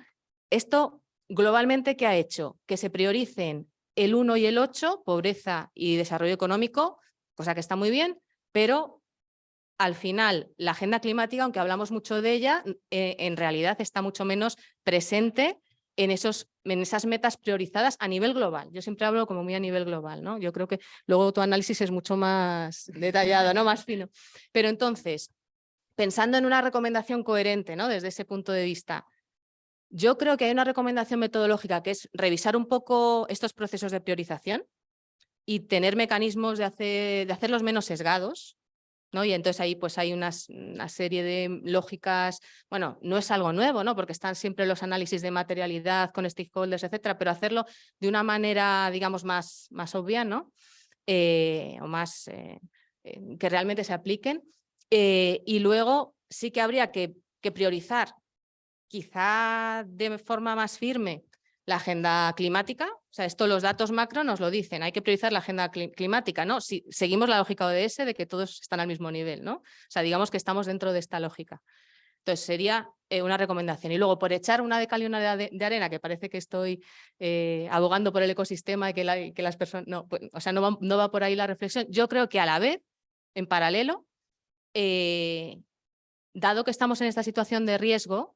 Esto globalmente, ¿qué ha hecho? Que se prioricen el 1 y el 8, pobreza y desarrollo económico, cosa que está muy bien, pero al final la agenda climática, aunque hablamos mucho de ella, eh, en realidad está mucho menos presente en, esos, en esas metas priorizadas a nivel global. Yo siempre hablo como muy a nivel global, ¿no? Yo creo que luego tu análisis es mucho más detallado, ¿no? Más fino. Pero entonces, pensando en una recomendación coherente, ¿no? Desde ese punto de vista, yo creo que hay una recomendación metodológica que es revisar un poco estos procesos de priorización y tener mecanismos de, hacer, de hacerlos menos sesgados, ¿no? Y entonces ahí pues hay una serie de lógicas, bueno, no es algo nuevo, ¿no? Porque están siempre los análisis de materialidad con stakeholders, etcétera, pero hacerlo de una manera, digamos, más, más obvia, ¿no? Eh, o más eh, eh, que realmente se apliquen. y luego sí que habría que priorizar, quizá de forma más firme, la agenda climática, o sea, esto los datos macro nos lo dicen, hay que priorizar la agenda climática, ¿no? Si seguimos la lógica ODS de que todos están al mismo nivel, ¿no? O sea, digamos que estamos dentro de esta lógica. Entonces sería eh, una recomendación. Y luego por echar una de cal y una de, arena, que parece que estoy eh, abogando por el ecosistema y que, las personas, no, pues, o sea, no va, no va, por ahí la reflexión. Yo creo que a la vez, en paralelo, eh, dado que estamos en esta situación de riesgo,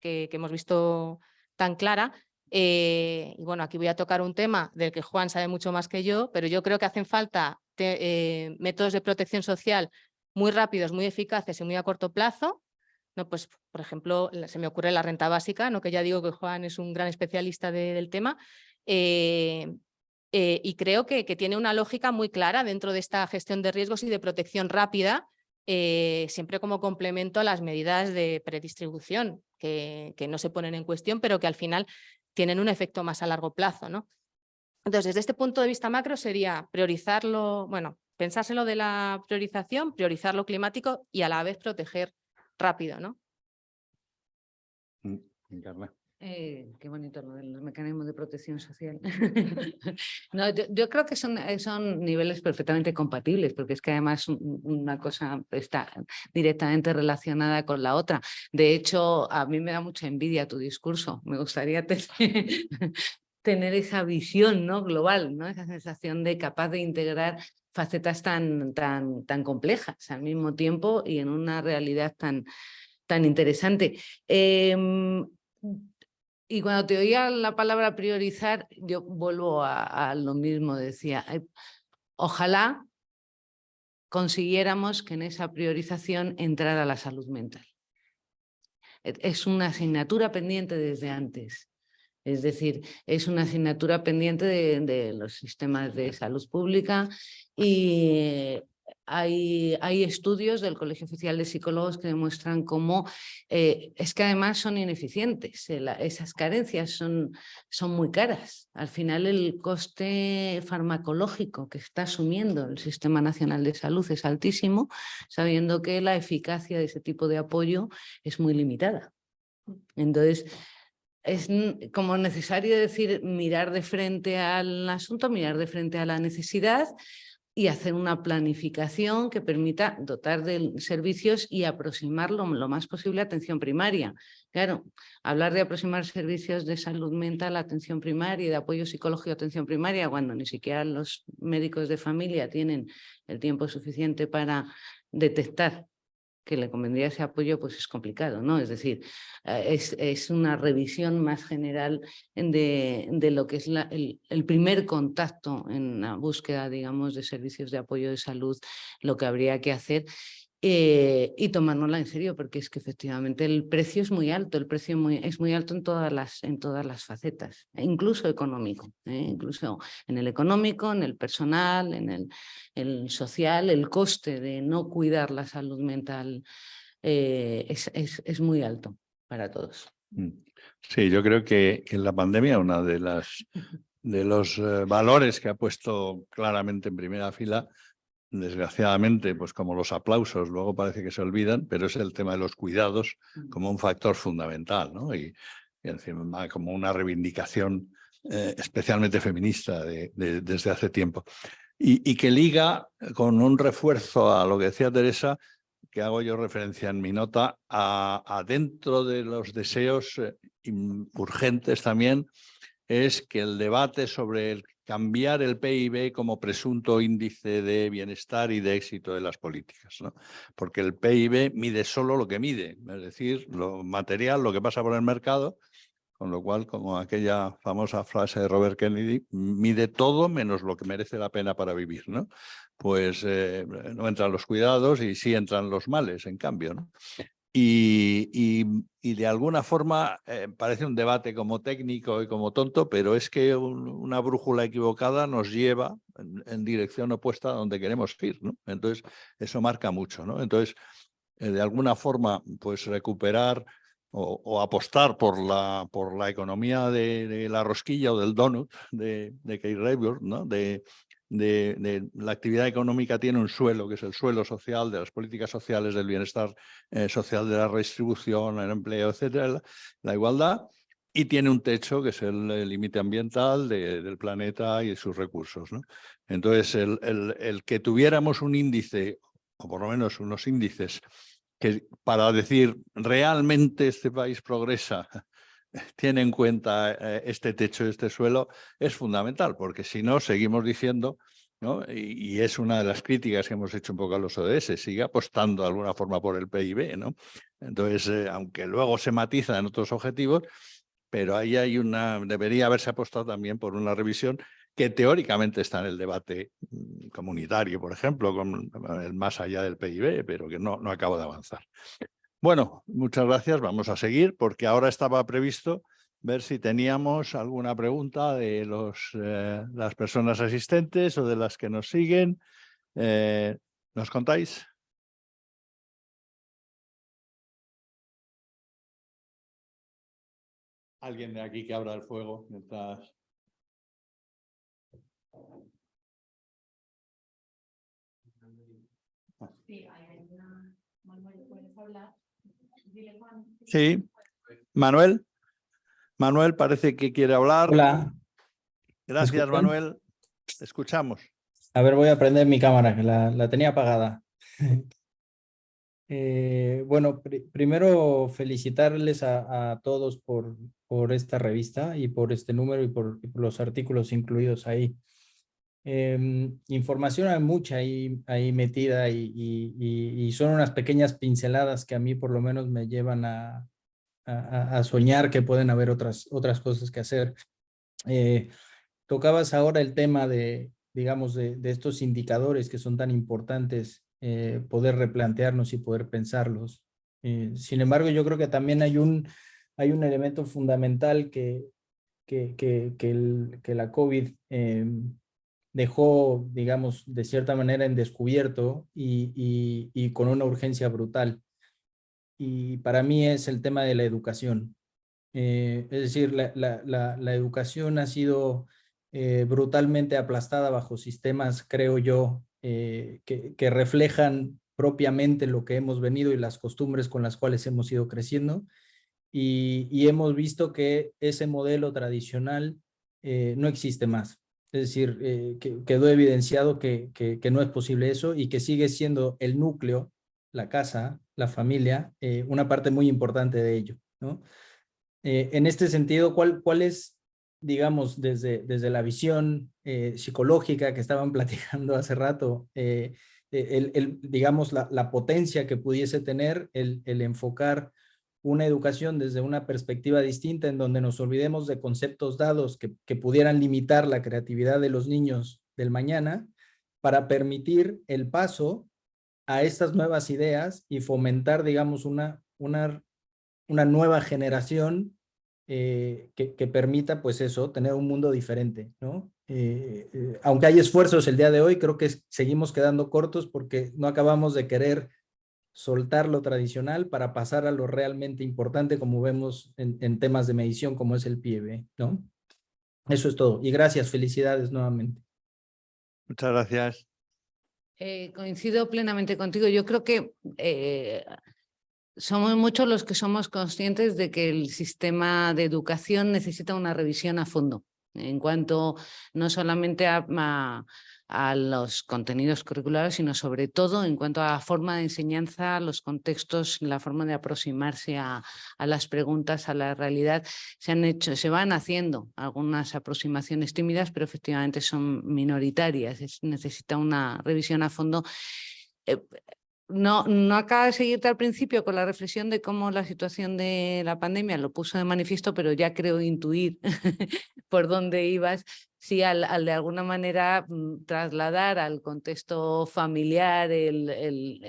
que hemos visto tan clara, eh, y bueno, aquí voy a tocar un tema del que Juan sabe mucho más que yo, pero yo creo que hacen falta eh, métodos de protección social muy rápidos, muy eficaces y muy a corto plazo. No, pues, por ejemplo, se me ocurre la renta básica, ¿no? que ya digo que Juan es un gran especialista del tema, eh, y creo que, que, tiene una lógica muy clara dentro de esta gestión de riesgos y de protección rápida, siempre como complemento a las medidas de predistribución, que, que, no se ponen en cuestión, pero que al final tienen un efecto más a largo plazo. ¿no? Entonces, desde este punto de vista macro sería priorizarlo, bueno, pensárselo de la priorización, priorizar lo climático y a la vez proteger rápido, ¿no? Mm, eh, qué bonito lo de los mecanismos de protección social. no, yo, creo que son, eh, son niveles perfectamente compatibles, porque es que además una cosa está directamente relacionada con la otra. De hecho, a mí me da mucha envidia tu discurso. Me gustaría tener, esa visión ¿no? global, ¿no? esa sensación de capaz de integrar facetas tan, tan, tan complejas al mismo tiempo y en una realidad tan, tan interesante. Em, y cuando te oía la palabra priorizar, yo vuelvo a, lo mismo, decía, ojalá consiguiéramos que en esa priorización entrara la salud mental. Es una asignatura pendiente desde antes. Es decir, es una asignatura pendiente de, de los sistemas de salud pública y hay, estudios del Colegio Oficial de Psicólogos que demuestran cómo eh, es que además son ineficientes, eh, esas carencias son, son muy caras. Al final el coste farmacológico que está asumiendo el Sistema Nacional de Salud es altísimo, sabiendo que la eficacia de ese tipo de apoyo es muy limitada. Entonces, es como necesario decir, mirar de frente al asunto, mirar de frente a la necesidad, y hacer una planificación que permita dotar de servicios y aproximarlo lo más posible a atención primaria. Claro, hablar de aproximar servicios de salud mental a atención primaria y de apoyo psicológico a atención primaria cuando ni siquiera los médicos de familia tienen el tiempo suficiente para detectar que le convendría ese apoyo, pues es complicado, ¿no? Es decir, eh, es, es una revisión más general de, de lo que es la, el, el, primer contacto en la búsqueda, digamos, de servicios de apoyo de salud, lo que habría que hacer eh, y tomárnosla en serio, porque es que efectivamente el precio es muy alto, el precio muy, es muy alto en todas las, en todas las facetas, incluso económico, ¿eh? incluso en el económico, en el personal, en el, el, social, el coste de no cuidar la salud mental eh, es, es, es, muy alto para todos. Mm. Sí, yo creo que en la pandemia una de las de los eh, valores que ha puesto claramente en primera fila desgraciadamente, pues como los aplausos luego parece que se olvidan, pero es el tema de los cuidados Mm. como un factor fundamental, ¿no? Y, y encima como una reivindicación eh, especialmente feminista de, de, desde hace tiempo. Y, y, que liga con un refuerzo a lo que decía Teresa, que hago yo referencia en mi nota, a, a dentro de los deseos eh, urgentes también, es que el debate sobre el cambiar el PIB como presunto índice de bienestar y de éxito de las políticas, ¿no? Porque el PIB mide solo lo que mide, es decir, lo material, lo que pasa por el mercado, con lo cual, como aquella famosa frase de Robert Kennedy, mide todo menos lo que merece la pena para vivir, ¿no? Pues eh, no entran los cuidados y sí entran los males, en cambio, ¿no? Y, y, de alguna forma eh, parece un debate como técnico y como tonto, pero es que un, una brújula equivocada nos lleva en, dirección opuesta a donde queremos ir. ¿no? Entonces, eso marca mucho. ¿no? Entonces, eh, de alguna forma, pues recuperar o, apostar por la, por la economía de, la rosquilla o del donut de, de Kate ¿no? de, de, la actividad económica tiene un suelo, que es el suelo social, de las políticas sociales, del bienestar eh, social, de la redistribución, el empleo, etcétera, la, igualdad, y tiene un techo, que es el límite ambiental de, del planeta y sus recursos. ¿no? Entonces, el, el, el, que tuviéramos un índice, o por lo menos unos índices, que para decir realmente este país progresa tiene en cuenta eh, este techo, este suelo, es fundamental, porque si no, seguimos diciendo, ¿no? Y, y, es una de las críticas que hemos hecho un poco a los ODS, sigue apostando de alguna forma por el PIB, ¿no? Entonces, eh, aunque luego se matiza en otros objetivos, pero ahí hay una, debería haberse apostado también por una revisión que teóricamente está en el debate mm, comunitario, por ejemplo, con el más allá del PIB, pero que no, no acaba de avanzar. Bueno, muchas gracias. Vamos a seguir porque ahora estaba previsto ver si teníamos alguna pregunta de los, eh, las personas asistentes o de las que nos siguen. Eh, ¿Nos contáis? Alguien de aquí que abra el fuego mientras... Sí, hay una... Manuel, ¿puedes hablar? Sí, Manuel. Manuel parece que quiere hablar. Hola. Gracias, Manuel. Escuchamos. A ver, voy a prender mi cámara, que la, la tenía apagada. eh, bueno, pr primero felicitarles a, a todos por, por, esta revista y por este número y por, y por los artículos incluidos ahí. Eh, información hay mucha ahí, ahí metida y, son unas pequeñas pinceladas que a mí por lo menos me llevan a, a, soñar que pueden haber otras, otras cosas que hacer. Eh, tocabas ahora el tema de, digamos, de, de estos indicadores que son tan importantes, eh, poder replantearnos y poder pensarlos. Eh, sin embargo, yo creo que también hay un, hay un elemento fundamental que, que, que, que la COVID em, dejó, digamos, de cierta manera en descubierto y, y, con una urgencia brutal. Y para mí es el tema de la educación. Eh, es decir, la, la, la, educación ha sido eh, brutalmente aplastada bajo sistemas, creo yo, eh, que, que reflejan propiamente lo que hemos venido y las costumbres con las cuales hemos ido creciendo. Y, y hemos visto que ese modelo tradicional no existe más. Es decir, eh, que, quedó evidenciado que, que, no es posible eso y que sigue siendo el núcleo, la casa, la familia, eh, una parte muy importante de ello. ¿no? Eh, en este sentido, ¿cuál, cuál es, digamos, desde, desde la visión psicológica que estaban platicando hace rato, el, el, digamos, la, la, potencia que pudiese tener el, el enfocar una educación desde una perspectiva distinta en donde nos olvidemos de conceptos dados que, que, pudieran limitar la creatividad de los niños del mañana para permitir el paso a estas nuevas ideas y fomentar, digamos, una, una, una nueva generación eh, que, que, permita, pues eso, tener un mundo diferente, ¿no? Eh, eh, aunque hay esfuerzos el día de hoy, creo que seguimos quedando cortos porque no acabamos de querer soltar lo tradicional para pasar a lo realmente importante, como vemos en, en temas de medición, como es el PIB, ¿no? Eso es todo. Y gracias, felicidades nuevamente. Muchas gracias. Eh, coincido plenamente contigo. Yo creo que eh, somos muchos los que somos conscientes de que el sistema de educación necesita una revisión a fondo en cuanto no solamente a, a a los contenidos curriculares, sino sobre todo en cuanto a la forma de enseñanza, los contextos, la forma de aproximarse a, las preguntas, a la realidad. Se han hecho, se van haciendo algunas aproximaciones tímidas, pero efectivamente son minoritarias. Es, necesita una revisión a fondo. Eh, no, no acaba de seguirte al principio con la reflexión de cómo la situación de la pandemia lo puso de manifiesto, pero ya creo intuir por dónde ibas, sí al, de alguna manera mm, trasladar al contexto familiar el,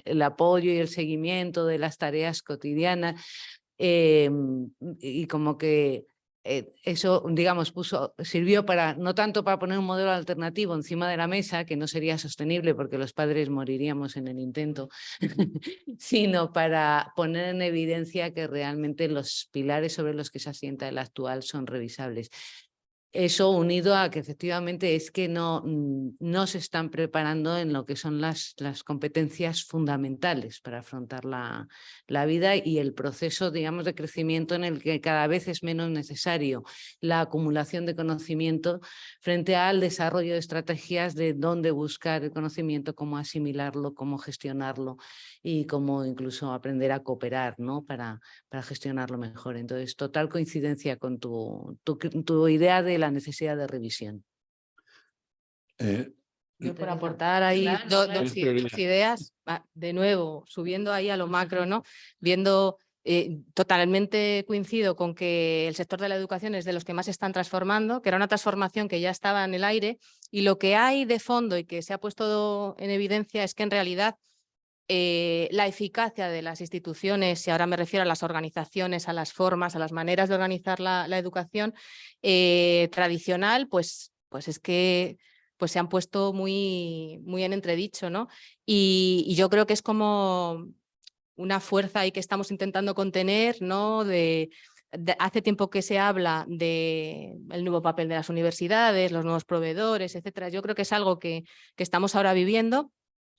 el, apoyo y el seguimiento de las tareas cotidianas eh, y como que eh, eso, digamos, puso, sirvió para, no tanto para poner un modelo alternativo encima de la mesa, que no sería sostenible porque los padres moriríamos en el intento, sino para poner en evidencia que realmente los pilares sobre los que se asienta el actual son revisables. Eso unido a que efectivamente es que no, mm, no se están preparando en lo que son las, las competencias fundamentales para afrontar la, la, vida y el proceso, digamos, de crecimiento en el que cada vez es menos necesario la acumulación de conocimiento frente al desarrollo de estrategias de dónde buscar el conocimiento, cómo asimilarlo, cómo gestionarlo y cómo incluso aprender a cooperar ¿no? para, para gestionarlo mejor. Entonces, total coincidencia con tu, tu, tu idea de la necesidad de revisión. Eh, Yo por aportar ahí claro, dos, claro. dos, dos, ideas, de nuevo, subiendo ahí a lo macro, ¿no? Viendo, eh, totalmente coincido con que el sector de la educación es de los que más se están transformando, que era una transformación que ya estaba en el aire, y lo que hay de fondo y que se ha puesto en evidencia es que en realidad eh, la eficacia de las instituciones, y ahora me refiero a las organizaciones, a las formas, a las maneras de organizar la, educación eh, tradicional, pues, pues es que pues se han puesto muy, muy en entredicho, ¿no? Y, yo creo que es como una fuerza ahí que estamos intentando contener, ¿no? Hace tiempo que se habla del el nuevo papel de las universidades, los nuevos proveedores, etcétera. Yo creo que es algo que, que estamos ahora viviendo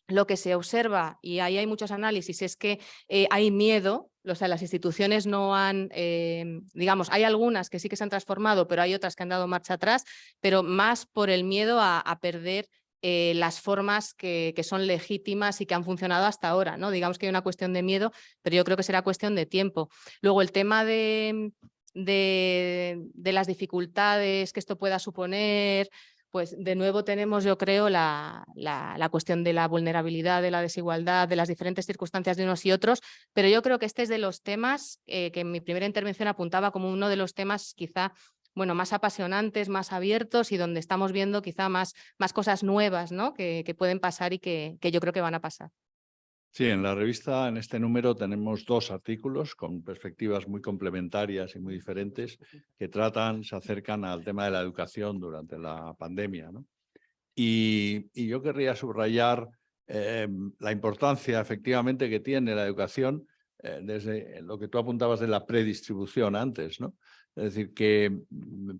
lo que se observa, y ahí hay muchos análisis, es que eh, hay miedo, o sea, las instituciones no han, eh, digamos, hay algunas que sí que se han transformado, pero hay otras que han dado marcha atrás, pero más por el miedo a, perder eh, las formas que, son legítimas y que han funcionado hasta ahora, ¿no? Digamos que hay una cuestión de miedo, pero yo creo que será cuestión de tiempo. Luego, el tema de, de las dificultades que esto pueda suponer, pues de nuevo tenemos, yo creo, la, la, cuestión de la vulnerabilidad, de la desigualdad, de las diferentes circunstancias de unos y otros, pero yo creo que este es de los temas eh, que en mi primera intervención apuntaba como uno de los temas quizá bueno, más apasionantes, más abiertos y donde estamos viendo quizá más, más cosas nuevas ¿no? que, que pueden pasar y que, que yo creo que van a pasar. Sí, en la revista, en este número, tenemos dos artículos con perspectivas muy complementarias y muy diferentes que tratan, se acercan al tema de la educación durante la pandemia. ¿no? Y, yo querría subrayar eh, la importancia efectivamente que tiene la educación eh, desde lo que tú apuntabas de la predistribución antes, ¿no? Es decir, que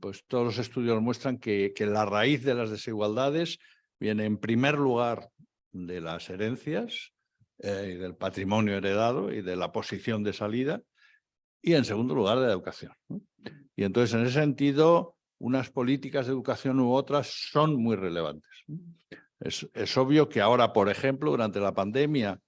pues, todos los estudios muestran que, que la raíz de las desigualdades viene en primer lugar de las herencias, eh, y del patrimonio heredado y de la posición de salida, y en segundo lugar de la educación. Y entonces, en ese sentido, unas políticas de educación u otras son muy relevantes. Es, es obvio que ahora, por ejemplo, durante la pandemia,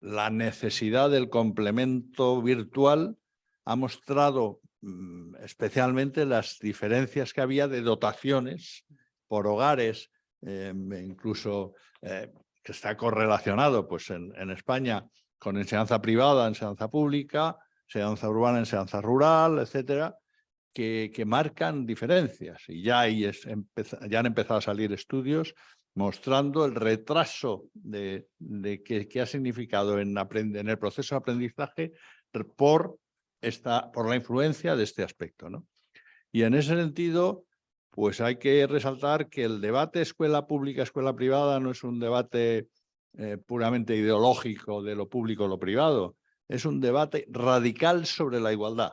la necesidad del complemento virtual ha mostrado mm, especialmente las diferencias que había de dotaciones por hogares, eh, incluso eh, que está correlacionado pues, en, España con enseñanza privada, enseñanza pública, enseñanza urbana, enseñanza rural, etcétera, que, que marcan diferencias. Y ya, es, ya han empezado a salir estudios mostrando el retraso de, de que, que, ha significado en, en, el proceso de aprendizaje por, esta, por la influencia de este aspecto. ¿no? Y en ese sentido, pues hay que resaltar que el debate escuela pública, escuela privada no es un debate eh, puramente ideológico de lo público lo privado, es un debate radical sobre la igualdad.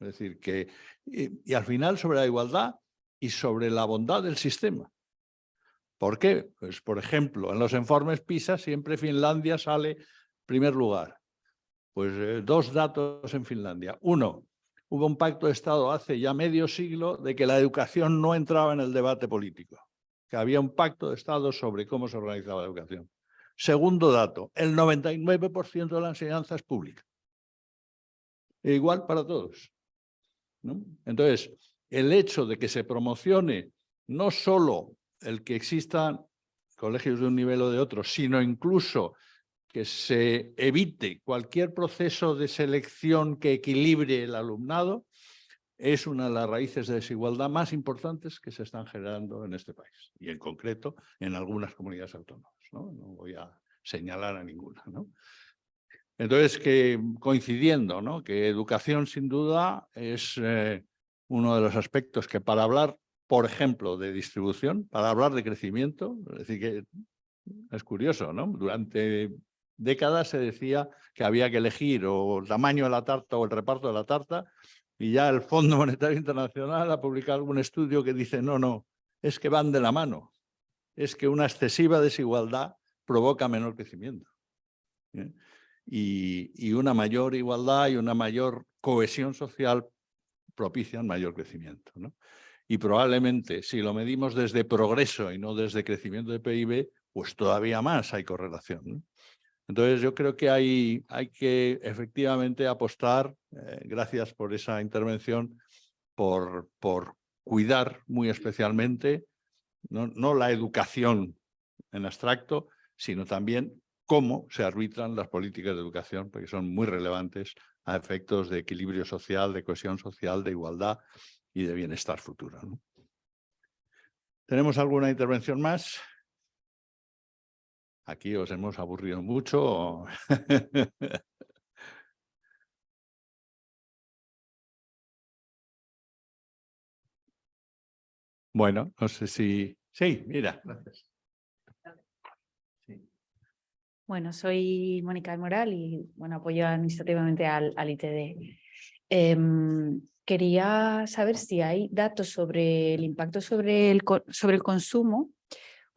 Es decir, que, y, y al final sobre la igualdad y sobre la bondad del sistema. ¿Por qué? Pues, por ejemplo, en los informes PISA siempre Finlandia sale primer lugar. Pues eh, dos datos en Finlandia. Uno, hubo un pacto de Estado hace ya medio siglo de que la educación no entraba en el debate político, que había un pacto de Estado sobre cómo se organizaba la educación. Segundo dato, el 99% de la enseñanza es pública. E igual para todos. ¿no? Entonces, el hecho de que se promocione no solo el que existan colegios de un nivel o de otro, sino incluso que se evite cualquier proceso de selección que equilibre el alumnado, es una de las raíces de desigualdad más importantes que se están generando en este país y en concreto en algunas comunidades autónomas. No, voy a señalar a ninguna. ¿no? Entonces, que coincidiendo, ¿no? que educación sin duda es eh, uno de los aspectos que para hablar, por ejemplo, de distribución, para hablar de crecimiento, es es curioso, ¿no? Durante décadas se decía que había que elegir o el tamaño de la tarta o el reparto de la tarta y ya el Fondo Monetario Internacional ha publicado algún estudio que dice no, no, es que van de la mano. Es que una excesiva desigualdad provoca menor crecimiento. ¿eh? Y, una mayor igualdad y una mayor cohesión social propician mayor crecimiento. ¿no? Y probablemente si lo medimos desde progreso y no desde crecimiento de PIB, pues todavía más hay correlación. Entonces yo creo que hay, hay que efectivamente apostar, eh, gracias por esa intervención, por, por cuidar muy especialmente no, no la educación en abstracto, sino también cómo se arbitran las políticas de educación, porque son muy relevantes a efectos de equilibrio social, de cohesión social, de igualdad y de bienestar futuro. ¿no? ¿Tenemos alguna intervención más? Aquí os hemos aburrido mucho. bueno, no sé si... Sí, mira, gracias. Sí. Bueno, soy Mónica Moral y bueno, apoyo administrativamente al, al ITD. Eh, quería saber si hay datos sobre el impacto sobre el, sobre el consumo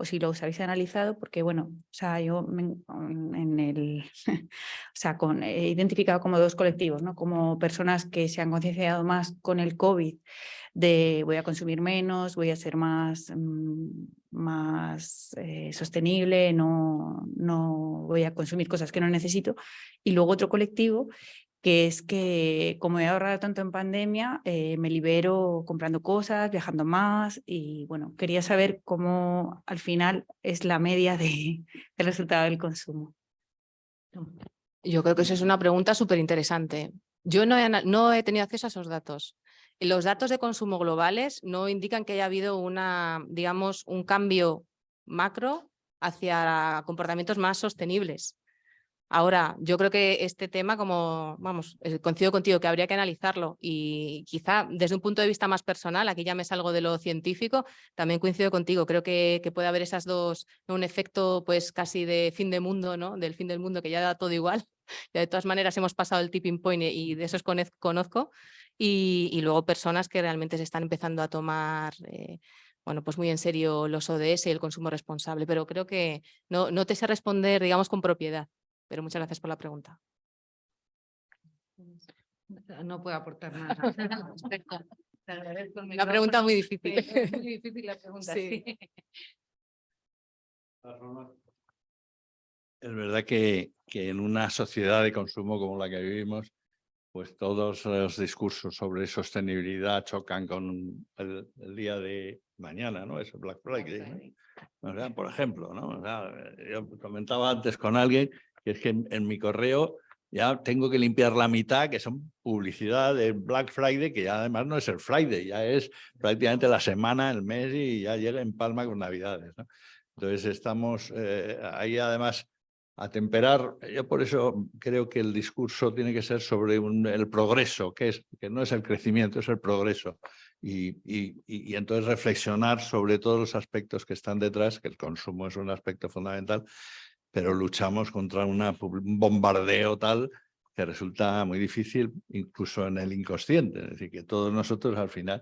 o si los habéis analizado, porque bueno, o sea, yo en el, o sea, he identificado como dos colectivos, ¿no? Como personas que se han concienciado más con el COVID, de voy a consumir menos, voy a ser más, mm, más eh, sostenible, no, no voy a consumir cosas que no necesito. Y luego otro colectivo que es que como he ahorrado tanto en pandemia, eh, me libero comprando cosas, viajando más y bueno, quería saber cómo al final es la media de, del resultado del consumo. Yo creo que esa es una pregunta súper interesante. Yo no he, no he tenido acceso a esos datos. Los datos de consumo globales no indican que haya habido una, digamos, un cambio macro hacia comportamientos más sostenibles. Ahora, yo creo que este tema, como, vamos, eh, coincido contigo, que habría que analizarlo y quizá desde un punto de vista más personal, aquí ya me salgo de lo científico, también coincido contigo, creo que, puede haber esas dos, un efecto pues casi de fin de mundo, ¿no? Del fin del mundo que ya da todo igual, ya de todas maneras hemos pasado el tipping point y de esos conozco, y, luego personas que realmente se están empezando a tomar... Eh, bueno, pues muy en serio los ODS y el consumo responsable, pero creo que no te sé responder, digamos, con propiedad. Pero muchas gracias por la pregunta. No puedo aportar nada. Una pregunta muy difícil. Es muy difícil la pregunta, Sí. sí. Es verdad que, que en una sociedad de consumo como la que vivimos, pues todos los discursos sobre sostenibilidad chocan con el, el día de mañana, ¿no? Es Black Friday, ¿no? O sea, por ejemplo, ¿no? O sea, yo comentaba antes con alguien que es que en, en mi correo ya tengo que limpiar la mitad, que son publicidad de Black Friday, que ya además no es el Friday, ya es prácticamente la semana, el mes y ya llega en palma con Navidades. ¿no? Entonces estamos eh, ahí además a temperar. Yo por eso creo que el discurso tiene que ser sobre un- el progreso, que, es, que no es el crecimiento, es el progreso. Y, y- y- entonces reflexionar sobre todos los aspectos que están detrás, que el consumo es un aspecto fundamental, pero luchamos contra una un bombardeo tal que resulta muy difícil incluso en el inconsciente. Es decir, que todos nosotros al final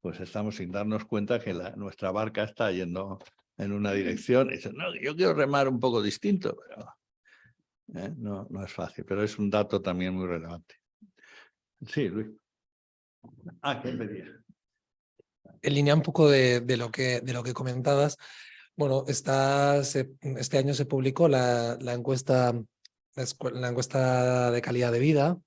pues estamos sin darnos cuenta que la- nuestra barca está yendo en una dirección y dicen, no, yo quiero remar un poco distinto, pero ¿eh? no, no es fácil, pero es un dato también muy relevante. Sí, Luis. Ah, ¿qué pedía? en línea un poco de, de lo, que, de lo que comentabas, bueno, se- este año se publicó la, la encuesta la encuesta de calidad de vida,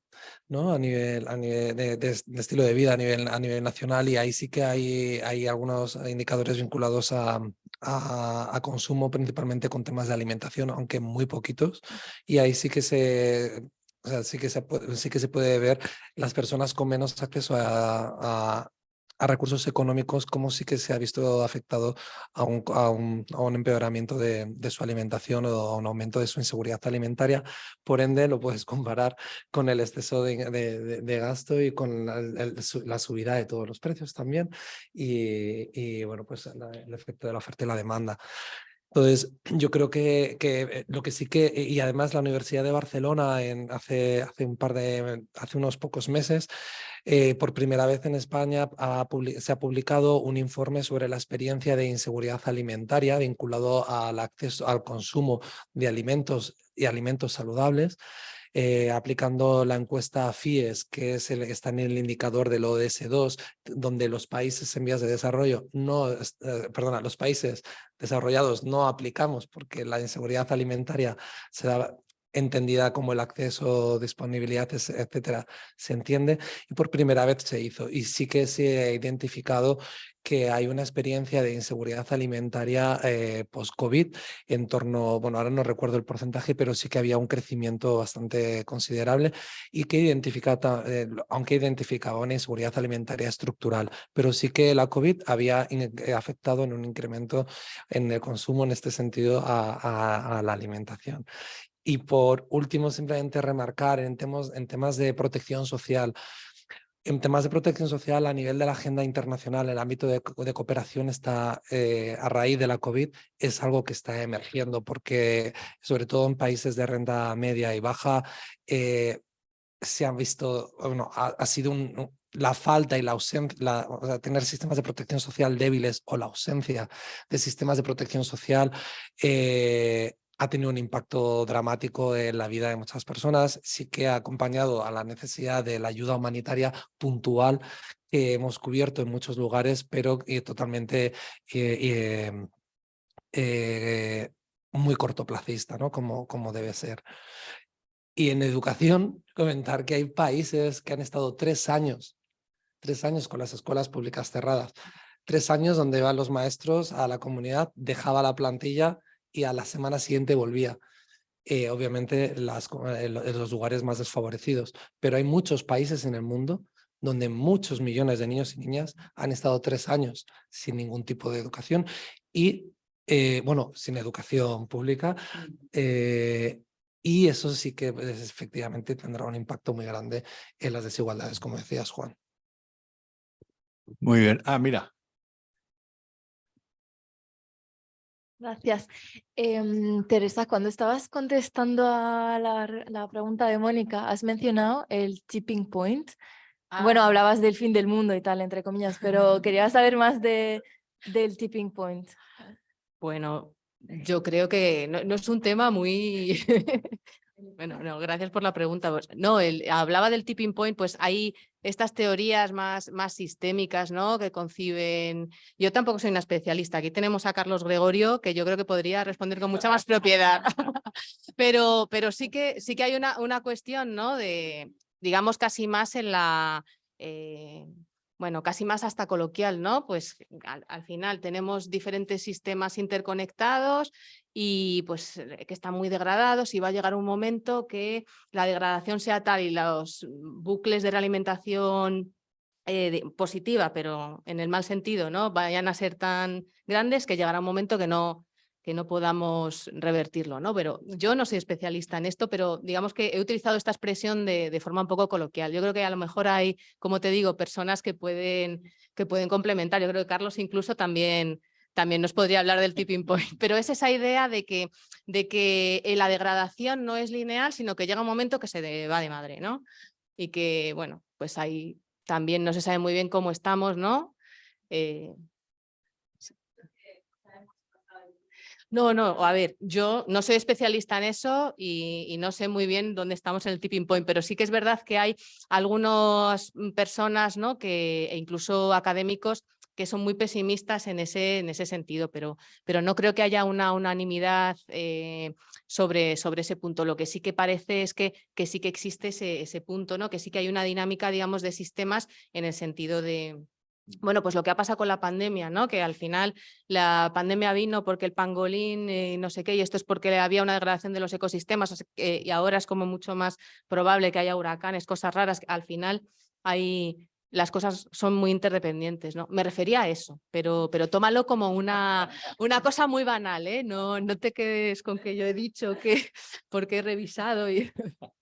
¿no? A nivel, a nivel de, de- de estilo de vida a nivel, a nivel nacional y ahí sí que hay, hay algunos indicadores vinculados a, a, a consumo, principalmente con temas de alimentación, aunque muy poquitos. Y ahí sí que se, o sea, sí que se puede, sí que se puede ver las personas con menos acceso a, a, recursos económicos, como sí que se ha visto afectado a un, a un, a un empeoramiento de, de su alimentación o a un aumento de su inseguridad alimentaria. Por ende, lo puedes comparar con el exceso de, de- de- gasto y con la, el- la subida de todos los precios también. Y, y, bueno, pues la- el efecto de la oferta y la demanda. Entonces, yo creo que, que eh, lo que sí que, y además la Universidad de Barcelona en, hace, hace un par de, hace unos pocos meses, eh, por primera vez en España se ha publicado un informe sobre la experiencia de inseguridad alimentaria vinculado al acceso al consumo de alimentos y alimentos saludables. eh, aplicando la encuesta FIES, que es el, está en el indicador del ODS2, donde los países en vías de desarrollo no, eh, perdona, los países desarrollados no aplicamos porque la inseguridad alimentaria se da entendida como el acceso, disponibilidad, etcétera, se entiende y por primera vez se hizo y sí que se ha identificado que hay una experiencia de inseguridad alimentaria eh, post-COVID en torno, bueno, ahora no recuerdo el porcentaje, pero sí que había un crecimiento bastante considerable y que identifica, eh, aunque identificaba una inseguridad alimentaria estructural, pero sí que la COVID había eh, afectado en un incremento en el consumo en este sentido a, a- a la alimentación. Y por último, simplemente remarcar en temas, en temas de protección social. En temas de protección social a nivel de la agenda internacional, el ámbito de, de cooperación está eh, a raíz de la COVID, es algo que está emergiendo porque sobre todo en países de renta media y baja eh, se han visto, bueno, ha, ha sido un- la falta y la ausencia, la, o sea, tener sistemas de protección social débiles o la ausencia de sistemas de protección social eh, ha tenido un impacto dramático en la vida de muchas personas. Sí que ha acompañado a la necesidad de la ayuda humanitaria puntual que hemos cubierto en muchos lugares, pero eh, totalmente eh, eh, eh, muy cortoplacista, ¿no? Como, como debe ser. Y en educación, comentar que hay países que han estado tres años, tres años con las escuelas públicas cerradas, tres años donde van los maestros a la comunidad, dejaba la plantilla y a la semana siguiente volvía. Eh, obviamente las, eh, los lugares más desfavorecidos, pero hay muchos países en el mundo donde muchos millones de niños y niñas han estado tres años sin ningún tipo de educación y, eh, bueno, sin educación pública, eh, y eso sí que pues, efectivamente tendrá un impacto muy grande en las desigualdades, como decías, Juan. Muy bien. Ah, mira. Gracias. Em, Teresa, cuando estabas contestando a la, la pregunta de Mónica, has mencionado el tipping point. Bueno, Ah. hablabas del fin del mundo y tal, entre comillas, pero quería saber más de, del tipping point. Bueno, yo creo que no, no es un tema muy... bueno, no, gracias por la pregunta. Pues, No, el, hablaba del tipping point, pues hay estas teorías más, más sistémicas, ¿no? Que conciben... Yo tampoco soy una especialista. Aquí tenemos a Carlos Gregorio, que yo creo que podría responder con mucha más propiedad. pero, pero sí que, sí que hay una, una cuestión, ¿no? De, digamos, casi más en la... eh, bueno, casi más hasta coloquial, ¿no? Pues al, al final tenemos diferentes sistemas interconectados y pues eh, que están muy degradados y va a llegar un momento que la degradación sea tal y los bucles de realimentación eh, positiva, pero en el mal sentido, ¿no? Vayan a ser tan grandes que llegará un momento que no, que no podamos revertirlo, ¿no? Pero yo no soy especialista en esto, pero digamos que he utilizado esta expresión de, de forma un poco coloquial. Yo creo que a lo mejor hay, como te digo, personas que pueden, que pueden complementar. Yo creo que Carlos incluso también, también nos podría hablar del tipping point, pero es esa idea de que, de que eh, la degradación no es lineal, sino que llega un momento que se va de madre, ¿no? Y que, bueno, pues ahí también no se sabe muy bien cómo estamos, ¿no? Eh, No, no, a ver, yo no soy especialista en eso y, y no sé muy bien dónde estamos en el tipping point, pero sí que es verdad que hay algunas mm, personas, ¿no? Que, e incluso académicos que son muy pesimistas en ese, en ese sentido, pero, pero no creo que haya una unanimidad eh, sobre, sobre ese punto. Lo que sí que parece es que, que sí que existe ese, ese punto, ¿no? que sí que hay una dinámica, digamos, de sistemas en el sentido de, bueno, pues lo que ha pasado con la pandemia, ¿no? Que al final la pandemia vino porque el pangolín eh, no sé qué, y esto es porque había una degradación de los ecosistemas, y ahora es como mucho más probable que haya huracanes, cosas raras, al final hay, las cosas son muy interdependientes, ¿no? Me refería a eso, pero, pero tómalo como una, una cosa muy banal, ¿eh? No, no te quedes con que yo he dicho que porque he revisado y...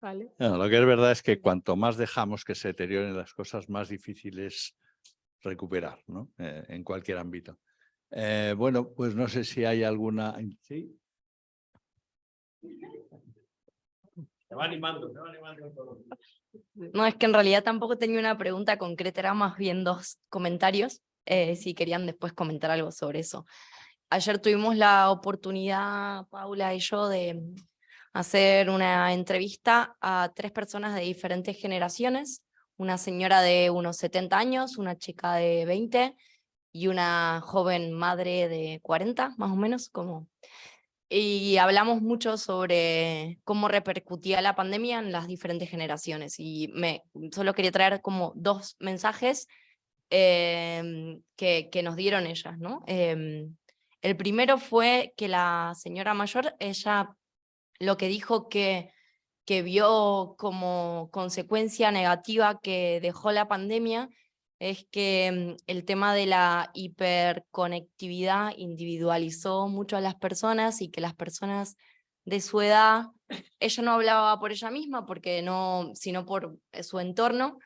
¿Vale? No, lo que es verdad es que cuanto más dejamos que se deterioren las cosas, más difícil es recuperar, ¿no? Eh, en cualquier ámbito. Eh, bueno, pues no sé si hay alguna... ¿Sí? Se va animando, se va animando. No, es que en realidad tampoco tenía una pregunta concreta, era más bien dos comentarios, eh, si querían después comentar algo sobre eso. Ayer tuvimos la oportunidad, Paula y yo, de hacer una entrevista a tres personas de diferentes generaciones, una señora de unos 70 años, una chica de 20 y una joven madre de 40, más o menos, como y hablamos mucho sobre cómo repercutía la pandemia en las diferentes generaciones y me solo quería traer como dos mensajes em, que, que nos dieron ellas, ¿no? Em, el primero fue que la señora mayor, ella lo que dijo que, que vio como consecuencia negativa que dejó la pandemia es que mm, el tema de la hiperconectividad individualizó mucho a las personas y que las personas de su edad, ella no hablaba por ella misma, porque no, sino por eh, su entorno,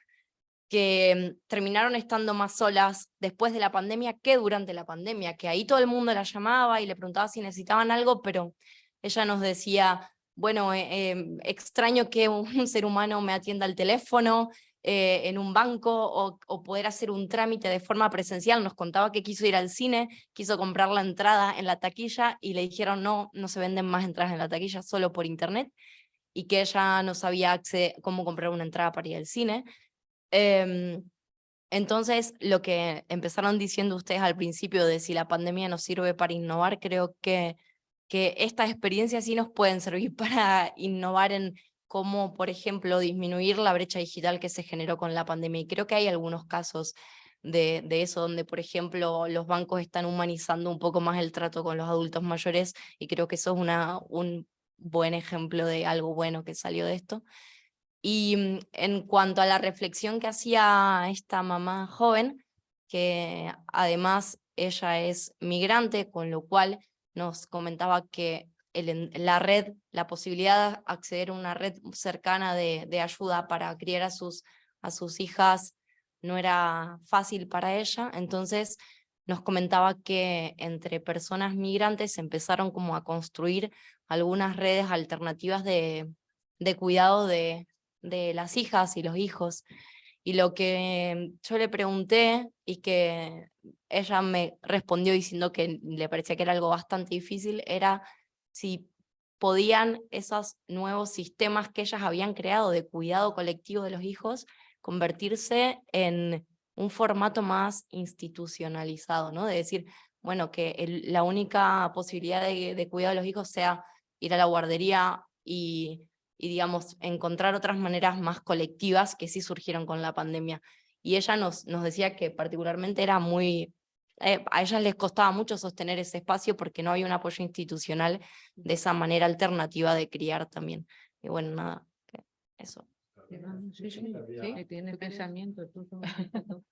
que mm, terminaron estando más solas después de la pandemia que durante la pandemia, que ahí todo el mundo la llamaba y le preguntaba si necesitaban algo, pero ella nos decía, bueno, eh, em, extraño que un ser humano me atienda al teléfono, eh, en un banco o, poder hacer un trámite de forma presencial. Nos contaba que quiso ir al cine, quiso comprar la entrada en la taquilla y le dijeron no, no se venden más entradas en la taquilla, solo por internet y que ella no sabía cómo comprar una entrada para ir al cine. Em, entonces, lo que empezaron diciendo ustedes al principio de si la pandemia nos sirve para innovar, creo que, que estas experiencias sí nos pueden servir para innovar en cómo, por ejemplo, disminuir la brecha digital que se generó con la pandemia. Y creo que hay algunos casos de, de eso, donde, por ejemplo, los bancos están humanizando un poco más el trato con los adultos mayores y creo que eso es una, un buen ejemplo de algo bueno que salió de esto. Y mm, en cuanto a la reflexión que hacía esta mamá joven, que además ella es migrante, con lo cual nos comentaba que el la red, la posibilidad de acceder a una red cercana de, de ayuda para criar a sus, a sus hijas no era fácil para ella, entonces nos comentaba que entre personas migrantes empezaron como a construir algunas redes alternativas de, de cuidado de, de las hijas y los hijos. Y lo que yo le pregunté y que ella me respondió diciendo que le parecía que era algo bastante difícil, era si podían esos nuevos sistemas que ellas habían creado de cuidado colectivo de los hijos convertirse en un formato más institucionalizado, ¿no? De decir, bueno, que la única posibilidad de, cuidado de los hijos sea ir a la guardería y, y, digamos, encontrar otras maneras más colectivas que sí surgieron con la pandemia. Y ella nos decía que particularmente era muy, eh, a ellas les costaba mucho sostener ese espacio porque no había un apoyo institucional de esa manera alternativa de criar también. Y bueno, nada, que eso. Sí, sí, pensamiento. tú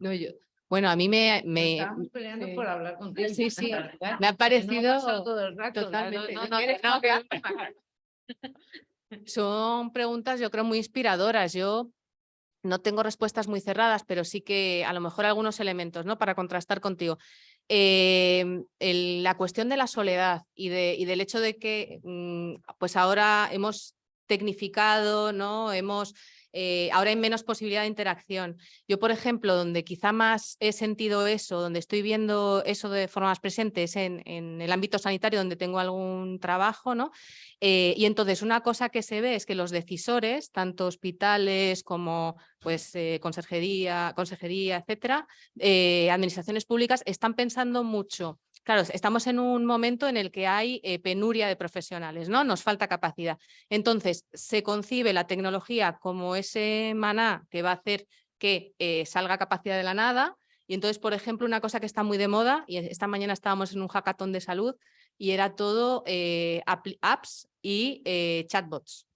No, yo- bueno, a mí me, me, Estábamos peleando sí. por hablar contigo. Sí, sí, me ha no parecido pasado todo el rato, totalmente. no- No, no no, no, son preguntas yo creo muy inspiradoras. Yo no tengo respuestas muy cerradas, pero sí que a lo mejor algunos elementos ¿no? para contrastar contigo. El- la cuestión de la soledad y, de, y del hecho de que mm, pues ahora hemos tecnificado, ¿no? hemos, eh, ahora hay menos posibilidad de interacción. Yo, por ejemplo, donde quizá más he sentido eso, donde estoy viendo eso de forma más presente es en, en el ámbito sanitario donde tengo algún trabajo, ¿no? Eh, y entonces una cosa que se ve es que los decisores, tanto hospitales como pues, eh, consejería, consejería, etcétera, eh, administraciones públicas, están pensando mucho. Claro, estamos en un momento en el que hay eh, penuria de profesionales, ¿no? Nos falta capacidad. Entonces, se concibe la tecnología como ese maná que va a hacer que salga capacidad de la nada. Y entonces, por ejemplo, una cosa que está muy de moda, y esta mañana estábamos en un hackathon de salud, y era todo apps y chatbots.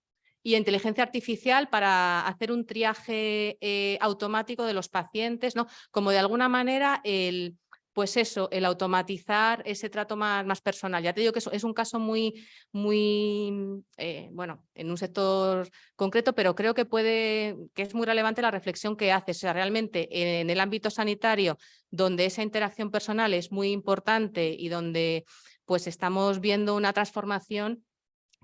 Y inteligencia artificial para hacer un triaje eh, automático de los pacientes, ¿no? Como de alguna manera el, pues eso, el automatizar ese trato más, personal. Ya te digo que eso es un caso muy, muy, eh, bueno, en un sector concreto, pero creo que puede, que es muy relevante la reflexión que haces. O sea, realmente en el ámbito sanitario, donde esa interacción personal es muy importante y donde pues estamos viendo una transformación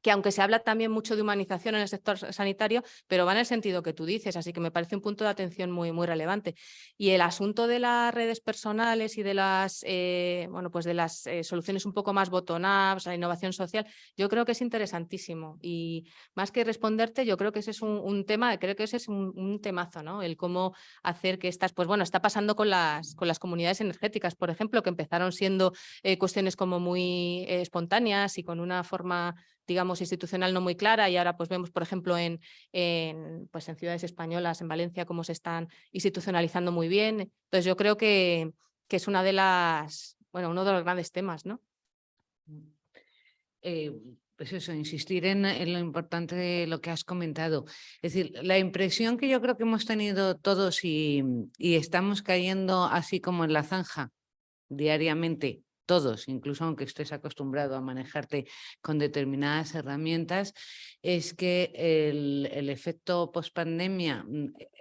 que aunque se habla también mucho de humanización en el sector sanitario, pero va en el sentido que tú dices, así que me parece un punto de atención muy, muy relevante. Y el asunto de las redes personales y de las, eh, bueno, pues de las eh, soluciones un poco más bottom-up, la innovación social, yo creo que es interesantísimo. Y más que responderte, yo creo que ese es un, tema, creo que ese es un, temazo, ¿no? El cómo hacer que estas, pues bueno, está pasando con las, con las comunidades energéticas, por ejemplo, que empezaron siendo eh, cuestiones como muy espontáneas y con una forma digamos, institucional no muy clara y ahora pues vemos, por ejemplo, en, en, pues, en ciudades españolas, en Valencia, cómo se están institucionalizando muy bien. Entonces yo creo que, que es una de las, bueno, uno de los grandes temas, ¿no? Eh, pues eso, insistir en, en, lo importante de lo que has comentado. Es decir, la impresión que yo creo que hemos tenido todos y, y estamos cayendo así como en la zanja diariamente todos, incluso aunque estés acostumbrado a manejarte con determinadas herramientas, es que el, el efecto pospandemia,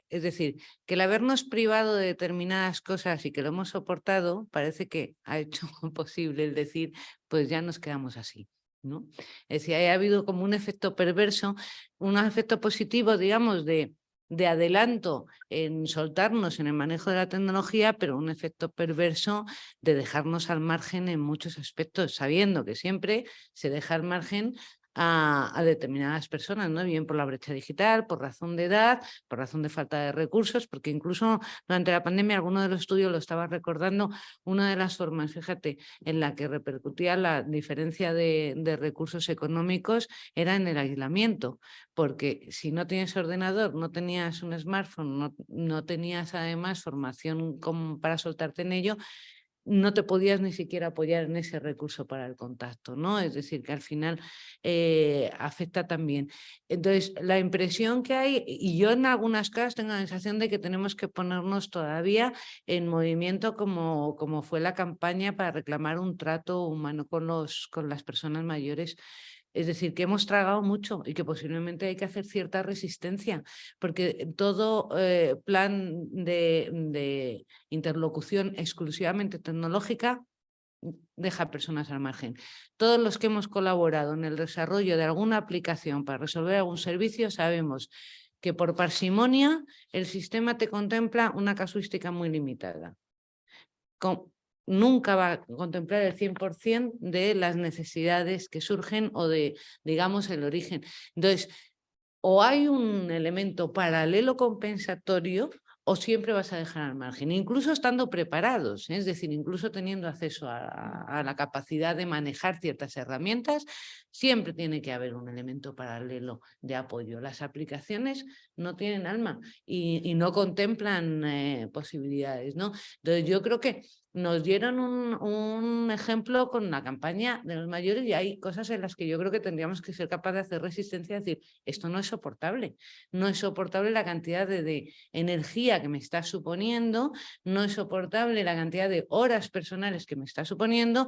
es decir, que el habernos privado de determinadas cosas y que lo hemos soportado, parece que ha hecho posible el decir, pues ya nos quedamos así. ¿no? Es decir, ha habido como un efecto perverso, un efecto positivo, digamos, de de adelanto en soltarnos en el manejo de la tecnología, pero un efecto perverso de dejarnos al margen en muchos aspectos, sabiendo que siempre se deja al margen a, determinadas personas, ¿no? bien por la brecha digital, por razón de edad, por razón de falta de recursos, porque incluso durante la pandemia, alguno de los estudios lo estaba recordando, una de las formas, fíjate, en la que repercutía la diferencia de, de recursos económicos era en el aislamiento, porque si no tienes ordenador, no tenías un smartphone, no, no tenías además formación como para soltarte en ello, no te podías ni siquiera apoyar en ese recurso para el contacto, ¿no? Es decir, que al final eh, afecta también. Entonces, la impresión que hay, y yo en algunas casas tengo la sensación de que tenemos que ponernos todavía en movimiento como, como fue la campaña para reclamar un trato humano con, los, con las personas mayores es decir, que hemos tragado mucho y que posiblemente hay que hacer cierta resistencia, porque todo eh, plan de, interlocución exclusivamente tecnológica deja personas al margen. Todos los que hemos colaborado en el desarrollo de alguna aplicación para resolver algún servicio sabemos que por parsimonia el sistema te contempla una casuística muy limitada. Nunca va a contemplar el 100% de las necesidades que surgen o de, digamos, el origen. Entonces, o hay un elemento paralelo compensatorio o siempre vas a dejar al margen, incluso estando preparados, ¿eh? es decir, incluso teniendo acceso a, la capacidad de manejar ciertas herramientas, siempre tiene que haber un elemento paralelo de apoyo. Las aplicaciones no tienen alma y, no contemplan eh, posibilidades. ¿no? Entonces yo creo que nos dieron un, ejemplo con la campaña de los mayores y hay cosas en las que yo creo que tendríamos que ser capaces de hacer resistencia y decir, esto no es soportable, no es soportable la cantidad de, energía que me está suponiendo, no es soportable la cantidad de horas personales que me está suponiendo,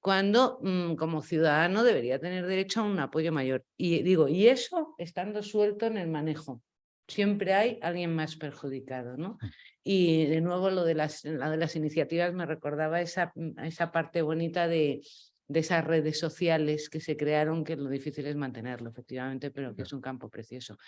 cuando mm, como ciudadano debería tener derecho a un apoyo mayor. Y digo, y eso estando suelto en el manejo. Siempre hay alguien más perjudicado, ¿no? Y de nuevo lo de las, de las iniciativas me recordaba esa, esa parte bonita de, de esas redes sociales que se crearon, que lo difícil es mantenerlo, efectivamente, pero que es un campo precioso.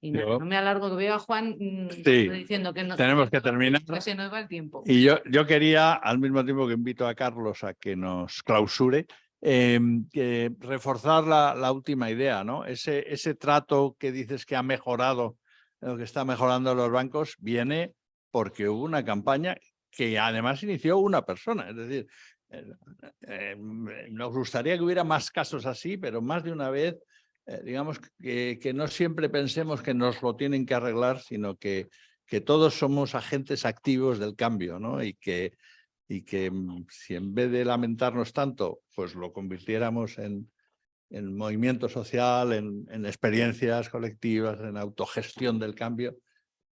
Y no, me alargo, que veo a Juan mm, diciendo que no tenemos que terminar. Que se nos va el tiempo. Y yo, yo quería, al mismo tiempo que invito a Carlos a que nos clausure, em, que reforzar la, la, última idea, ¿no? Ese, ese trato que dices que ha mejorado, lo que está mejorando los bancos, viene porque hubo una campaña que además inició una persona. Es decir, eh, eh, nos gustaría que hubiera más casos así, pero más de una vez, eh, digamos, que, no siempre pensemos que nos lo tienen que arreglar, sino que, que todos somos agentes activos del cambio, ¿no? Y que, y que mm, si en vez de lamentarnos tanto, pues lo convirtiéramos en, en movimiento social, en experiencias colectivas, en autogestión del cambio,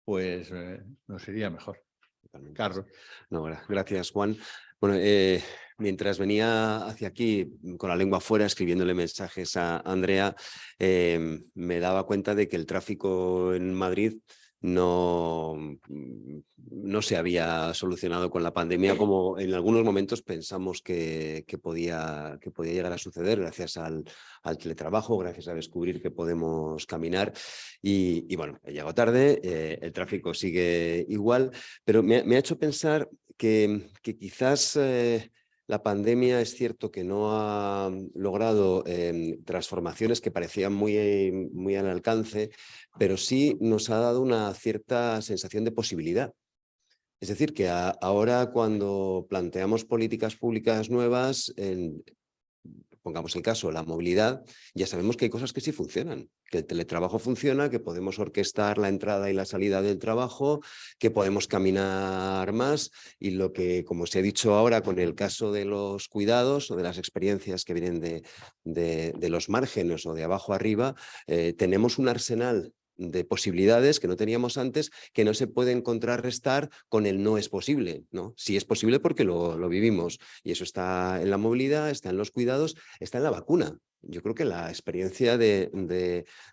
pues eh, nos iría mejor. Carlos. No, gracias, Juan. Bueno, eh, mientras venía hacia aquí mm, con la lengua fuera escribiéndole mensajes a Andrea, eh, me daba cuenta de que el tráfico en Madrid no, mm, no se había solucionado con la pandemia como en algunos momentos pensamos que, que, podía, que podía llegar a suceder gracias al, al, teletrabajo, gracias a descubrir que podemos caminar. Y, y bueno, he llegado tarde, eh, el tráfico sigue igual, pero me, me, ha hecho pensar que, que quizás... Eh, la pandemia es cierto que no ha logrado eh, transformaciones que parecían muy, muy al alcance, pero sí nos ha dado una cierta sensación de posibilidad. Es decir, que ahora cuando planteamos políticas públicas nuevas, pongamos el caso, la movilidad, ya sabemos que hay cosas que sí funcionan, que el teletrabajo funciona, que podemos orquestar la entrada y la salida del trabajo, que podemos caminar más y lo que, como se ha dicho ahora con el caso de los cuidados o de las experiencias que vienen de, de, los márgenes o de abajo arriba, eh, tenemos un arsenal de posibilidades que no teníamos antes, que no se pueden contrarrestar con el no es posible. ¿no? Sí es posible porque lo, lo, vivimos y eso está en la movilidad, está en los cuidados, está en la vacuna. Yo creo que la experiencia de,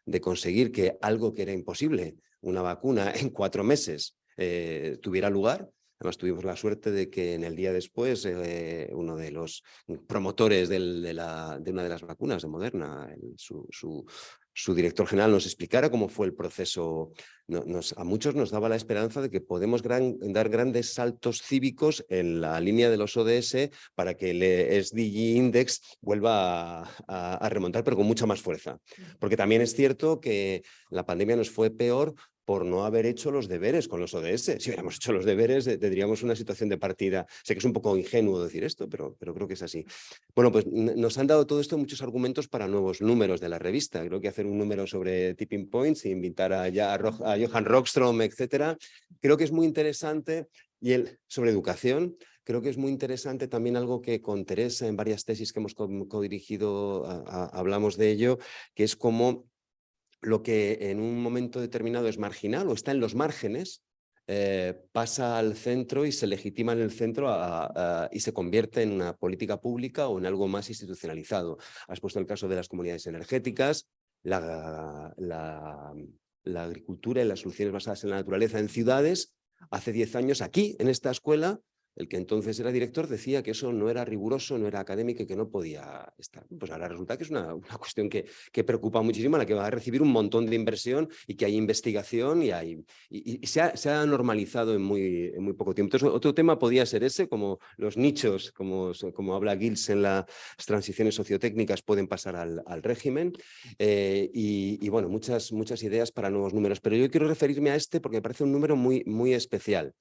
de, conseguir que algo que era imposible, una vacuna en cuatro meses, eh, tuviera lugar, Además, tuvimos la suerte de que en el día después eh, uno de los promotores de, la, de, una de las vacunas de Moderna, su, su director general nos explicara cómo fue el proceso. Nos, a muchos nos daba la esperanza de que podemos gran, dar grandes saltos cívicos en la línea de los ODS para que el SDG Index vuelva a, a remontar, pero con mucha más fuerza. Porque también es cierto que la pandemia nos fue peor por no haber hecho los deberes con los ODS. Si hubiéramos hecho los deberes, eh, tendríamos una situación de partida. Sé que es un poco ingenuo decir esto, pero, pero creo que es así. Bueno, pues nos han dado todo esto muchos argumentos para nuevos números de la revista. Creo que hacer un número sobre tipping points e invitar a, ya a, Johan Rockstrom, etcétera, creo que es muy interesante y el, sobre educación, creo que es muy interesante también algo que con Teresa en varias tesis que hemos co- codirigido a- hablamos de ello, que es como lo que en un momento determinado es marginal o está en los márgenes, eh, pasa al centro y se legitima en el centro y se convierte en una política pública o en algo más institucionalizado. Has puesto el caso de las comunidades energéticas, la, la, la agricultura y las soluciones basadas en la naturaleza en ciudades. Hace 10 años aquí, en esta escuela, el que entonces era director decía que eso no era riguroso, no era académico y que no podía estar. Pues ahora resulta que es una, cuestión que, que preocupa muchísimo, la que va a recibir un montón de inversión y que hay investigación y, hay, se, ha, normalizado en muy, poco tiempo. Otro tema podía ser ese, como los nichos, como, como habla Gils en las transiciones sociotécnicas, pueden pasar al, régimen. Eh, y, y, bueno, muchas, muchas ideas para nuevos números. Pero yo quiero referirme a este porque me parece un número muy, muy especial.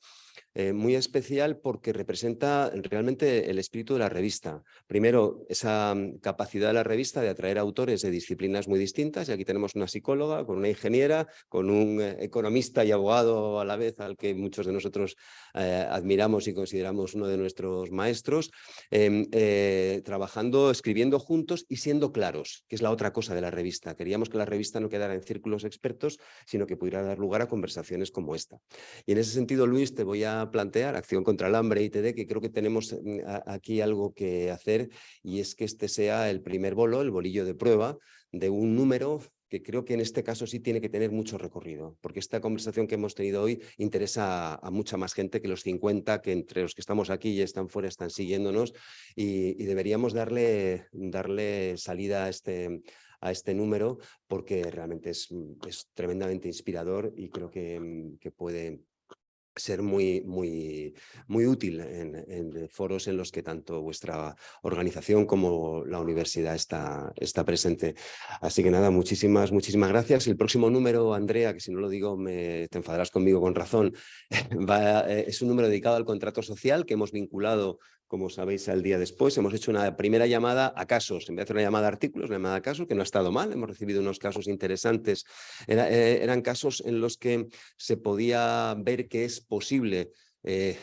Eh, muy especial porque representa realmente el espíritu de la revista. Primero, esa capacidad de la revista de atraer autores de disciplinas muy distintas, y aquí tenemos una psicóloga, con una ingeniera, con un eh, economista y abogado a la vez, al que muchos de nosotros eh, admiramos y consideramos uno de nuestros maestros, eh, trabajando, escribiendo juntos y siendo claros, que es la otra cosa de la revista. Queríamos que la revista no quedara en círculos expertos, sino que pudiera dar lugar a conversaciones como esta. Y en ese sentido, Luis, te voy plantear Acción contra el Hambre ITD, que creo que tenemos aquí algo que hacer y es que este sea el primer bolo, el bolillo de prueba de un número que creo que en este caso sí tiene que tener mucho recorrido, porque esta conversación que hemos tenido hoy interesa a, mucha más gente que los 50, que entre los que estamos aquí y están fuera están siguiéndonos y, y deberíamos darle, darle salida a este, a este número porque realmente es, es tremendamente inspirador y creo que, que puede ser muy, muy, muy útil en, foros en los que tanto vuestra organización como la universidad está, está presente. Así que nada, muchísimas, muchísimas gracias. El próximo número, Andrea, que si no lo digo me, te enfadarás conmigo con razón, va, eh, es un número dedicado al contrato social que hemos vinculado como sabéis, al día después. Hemos hecho una primera llamada a casos, en vez de una llamada a artículos, una llamada a casos, que no ha estado mal, hemos recibido unos casos interesantes. Eh, eran casos en los que se podía ver que es posible eh,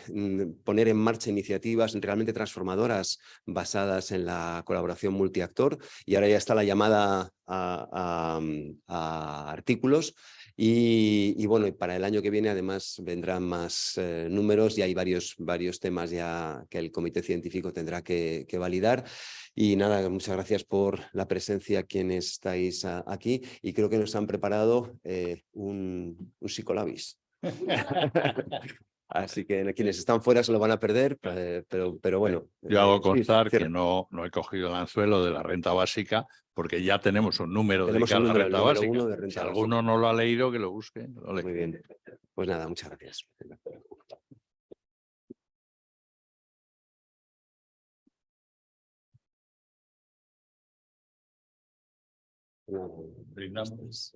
poner en marcha iniciativas realmente transformadoras basadas en la colaboración multiactor y ahora ya está la llamada a, a artículos y, y, bueno, para el año que viene además vendrán más eh, números y hay varios, varios temas ya que el comité científico tendrá que, que validar. Y nada, muchas gracias por la presencia quienes estáis a, aquí y creo que nos han preparado eh, un, un psicolabis. Así que quienes están fuera se lo van a perder, eh, pero, pero bueno. Yo hago eh, constar sí, que no, no he cogido el anzuelo de la renta básica porque ya tenemos un número Tenemos dedicado un a la renta básica. uno de renta si básica. alguno no lo ha leído, que lo busque. lo. Muy bien. Pues nada, muchas gracias. Brindamos.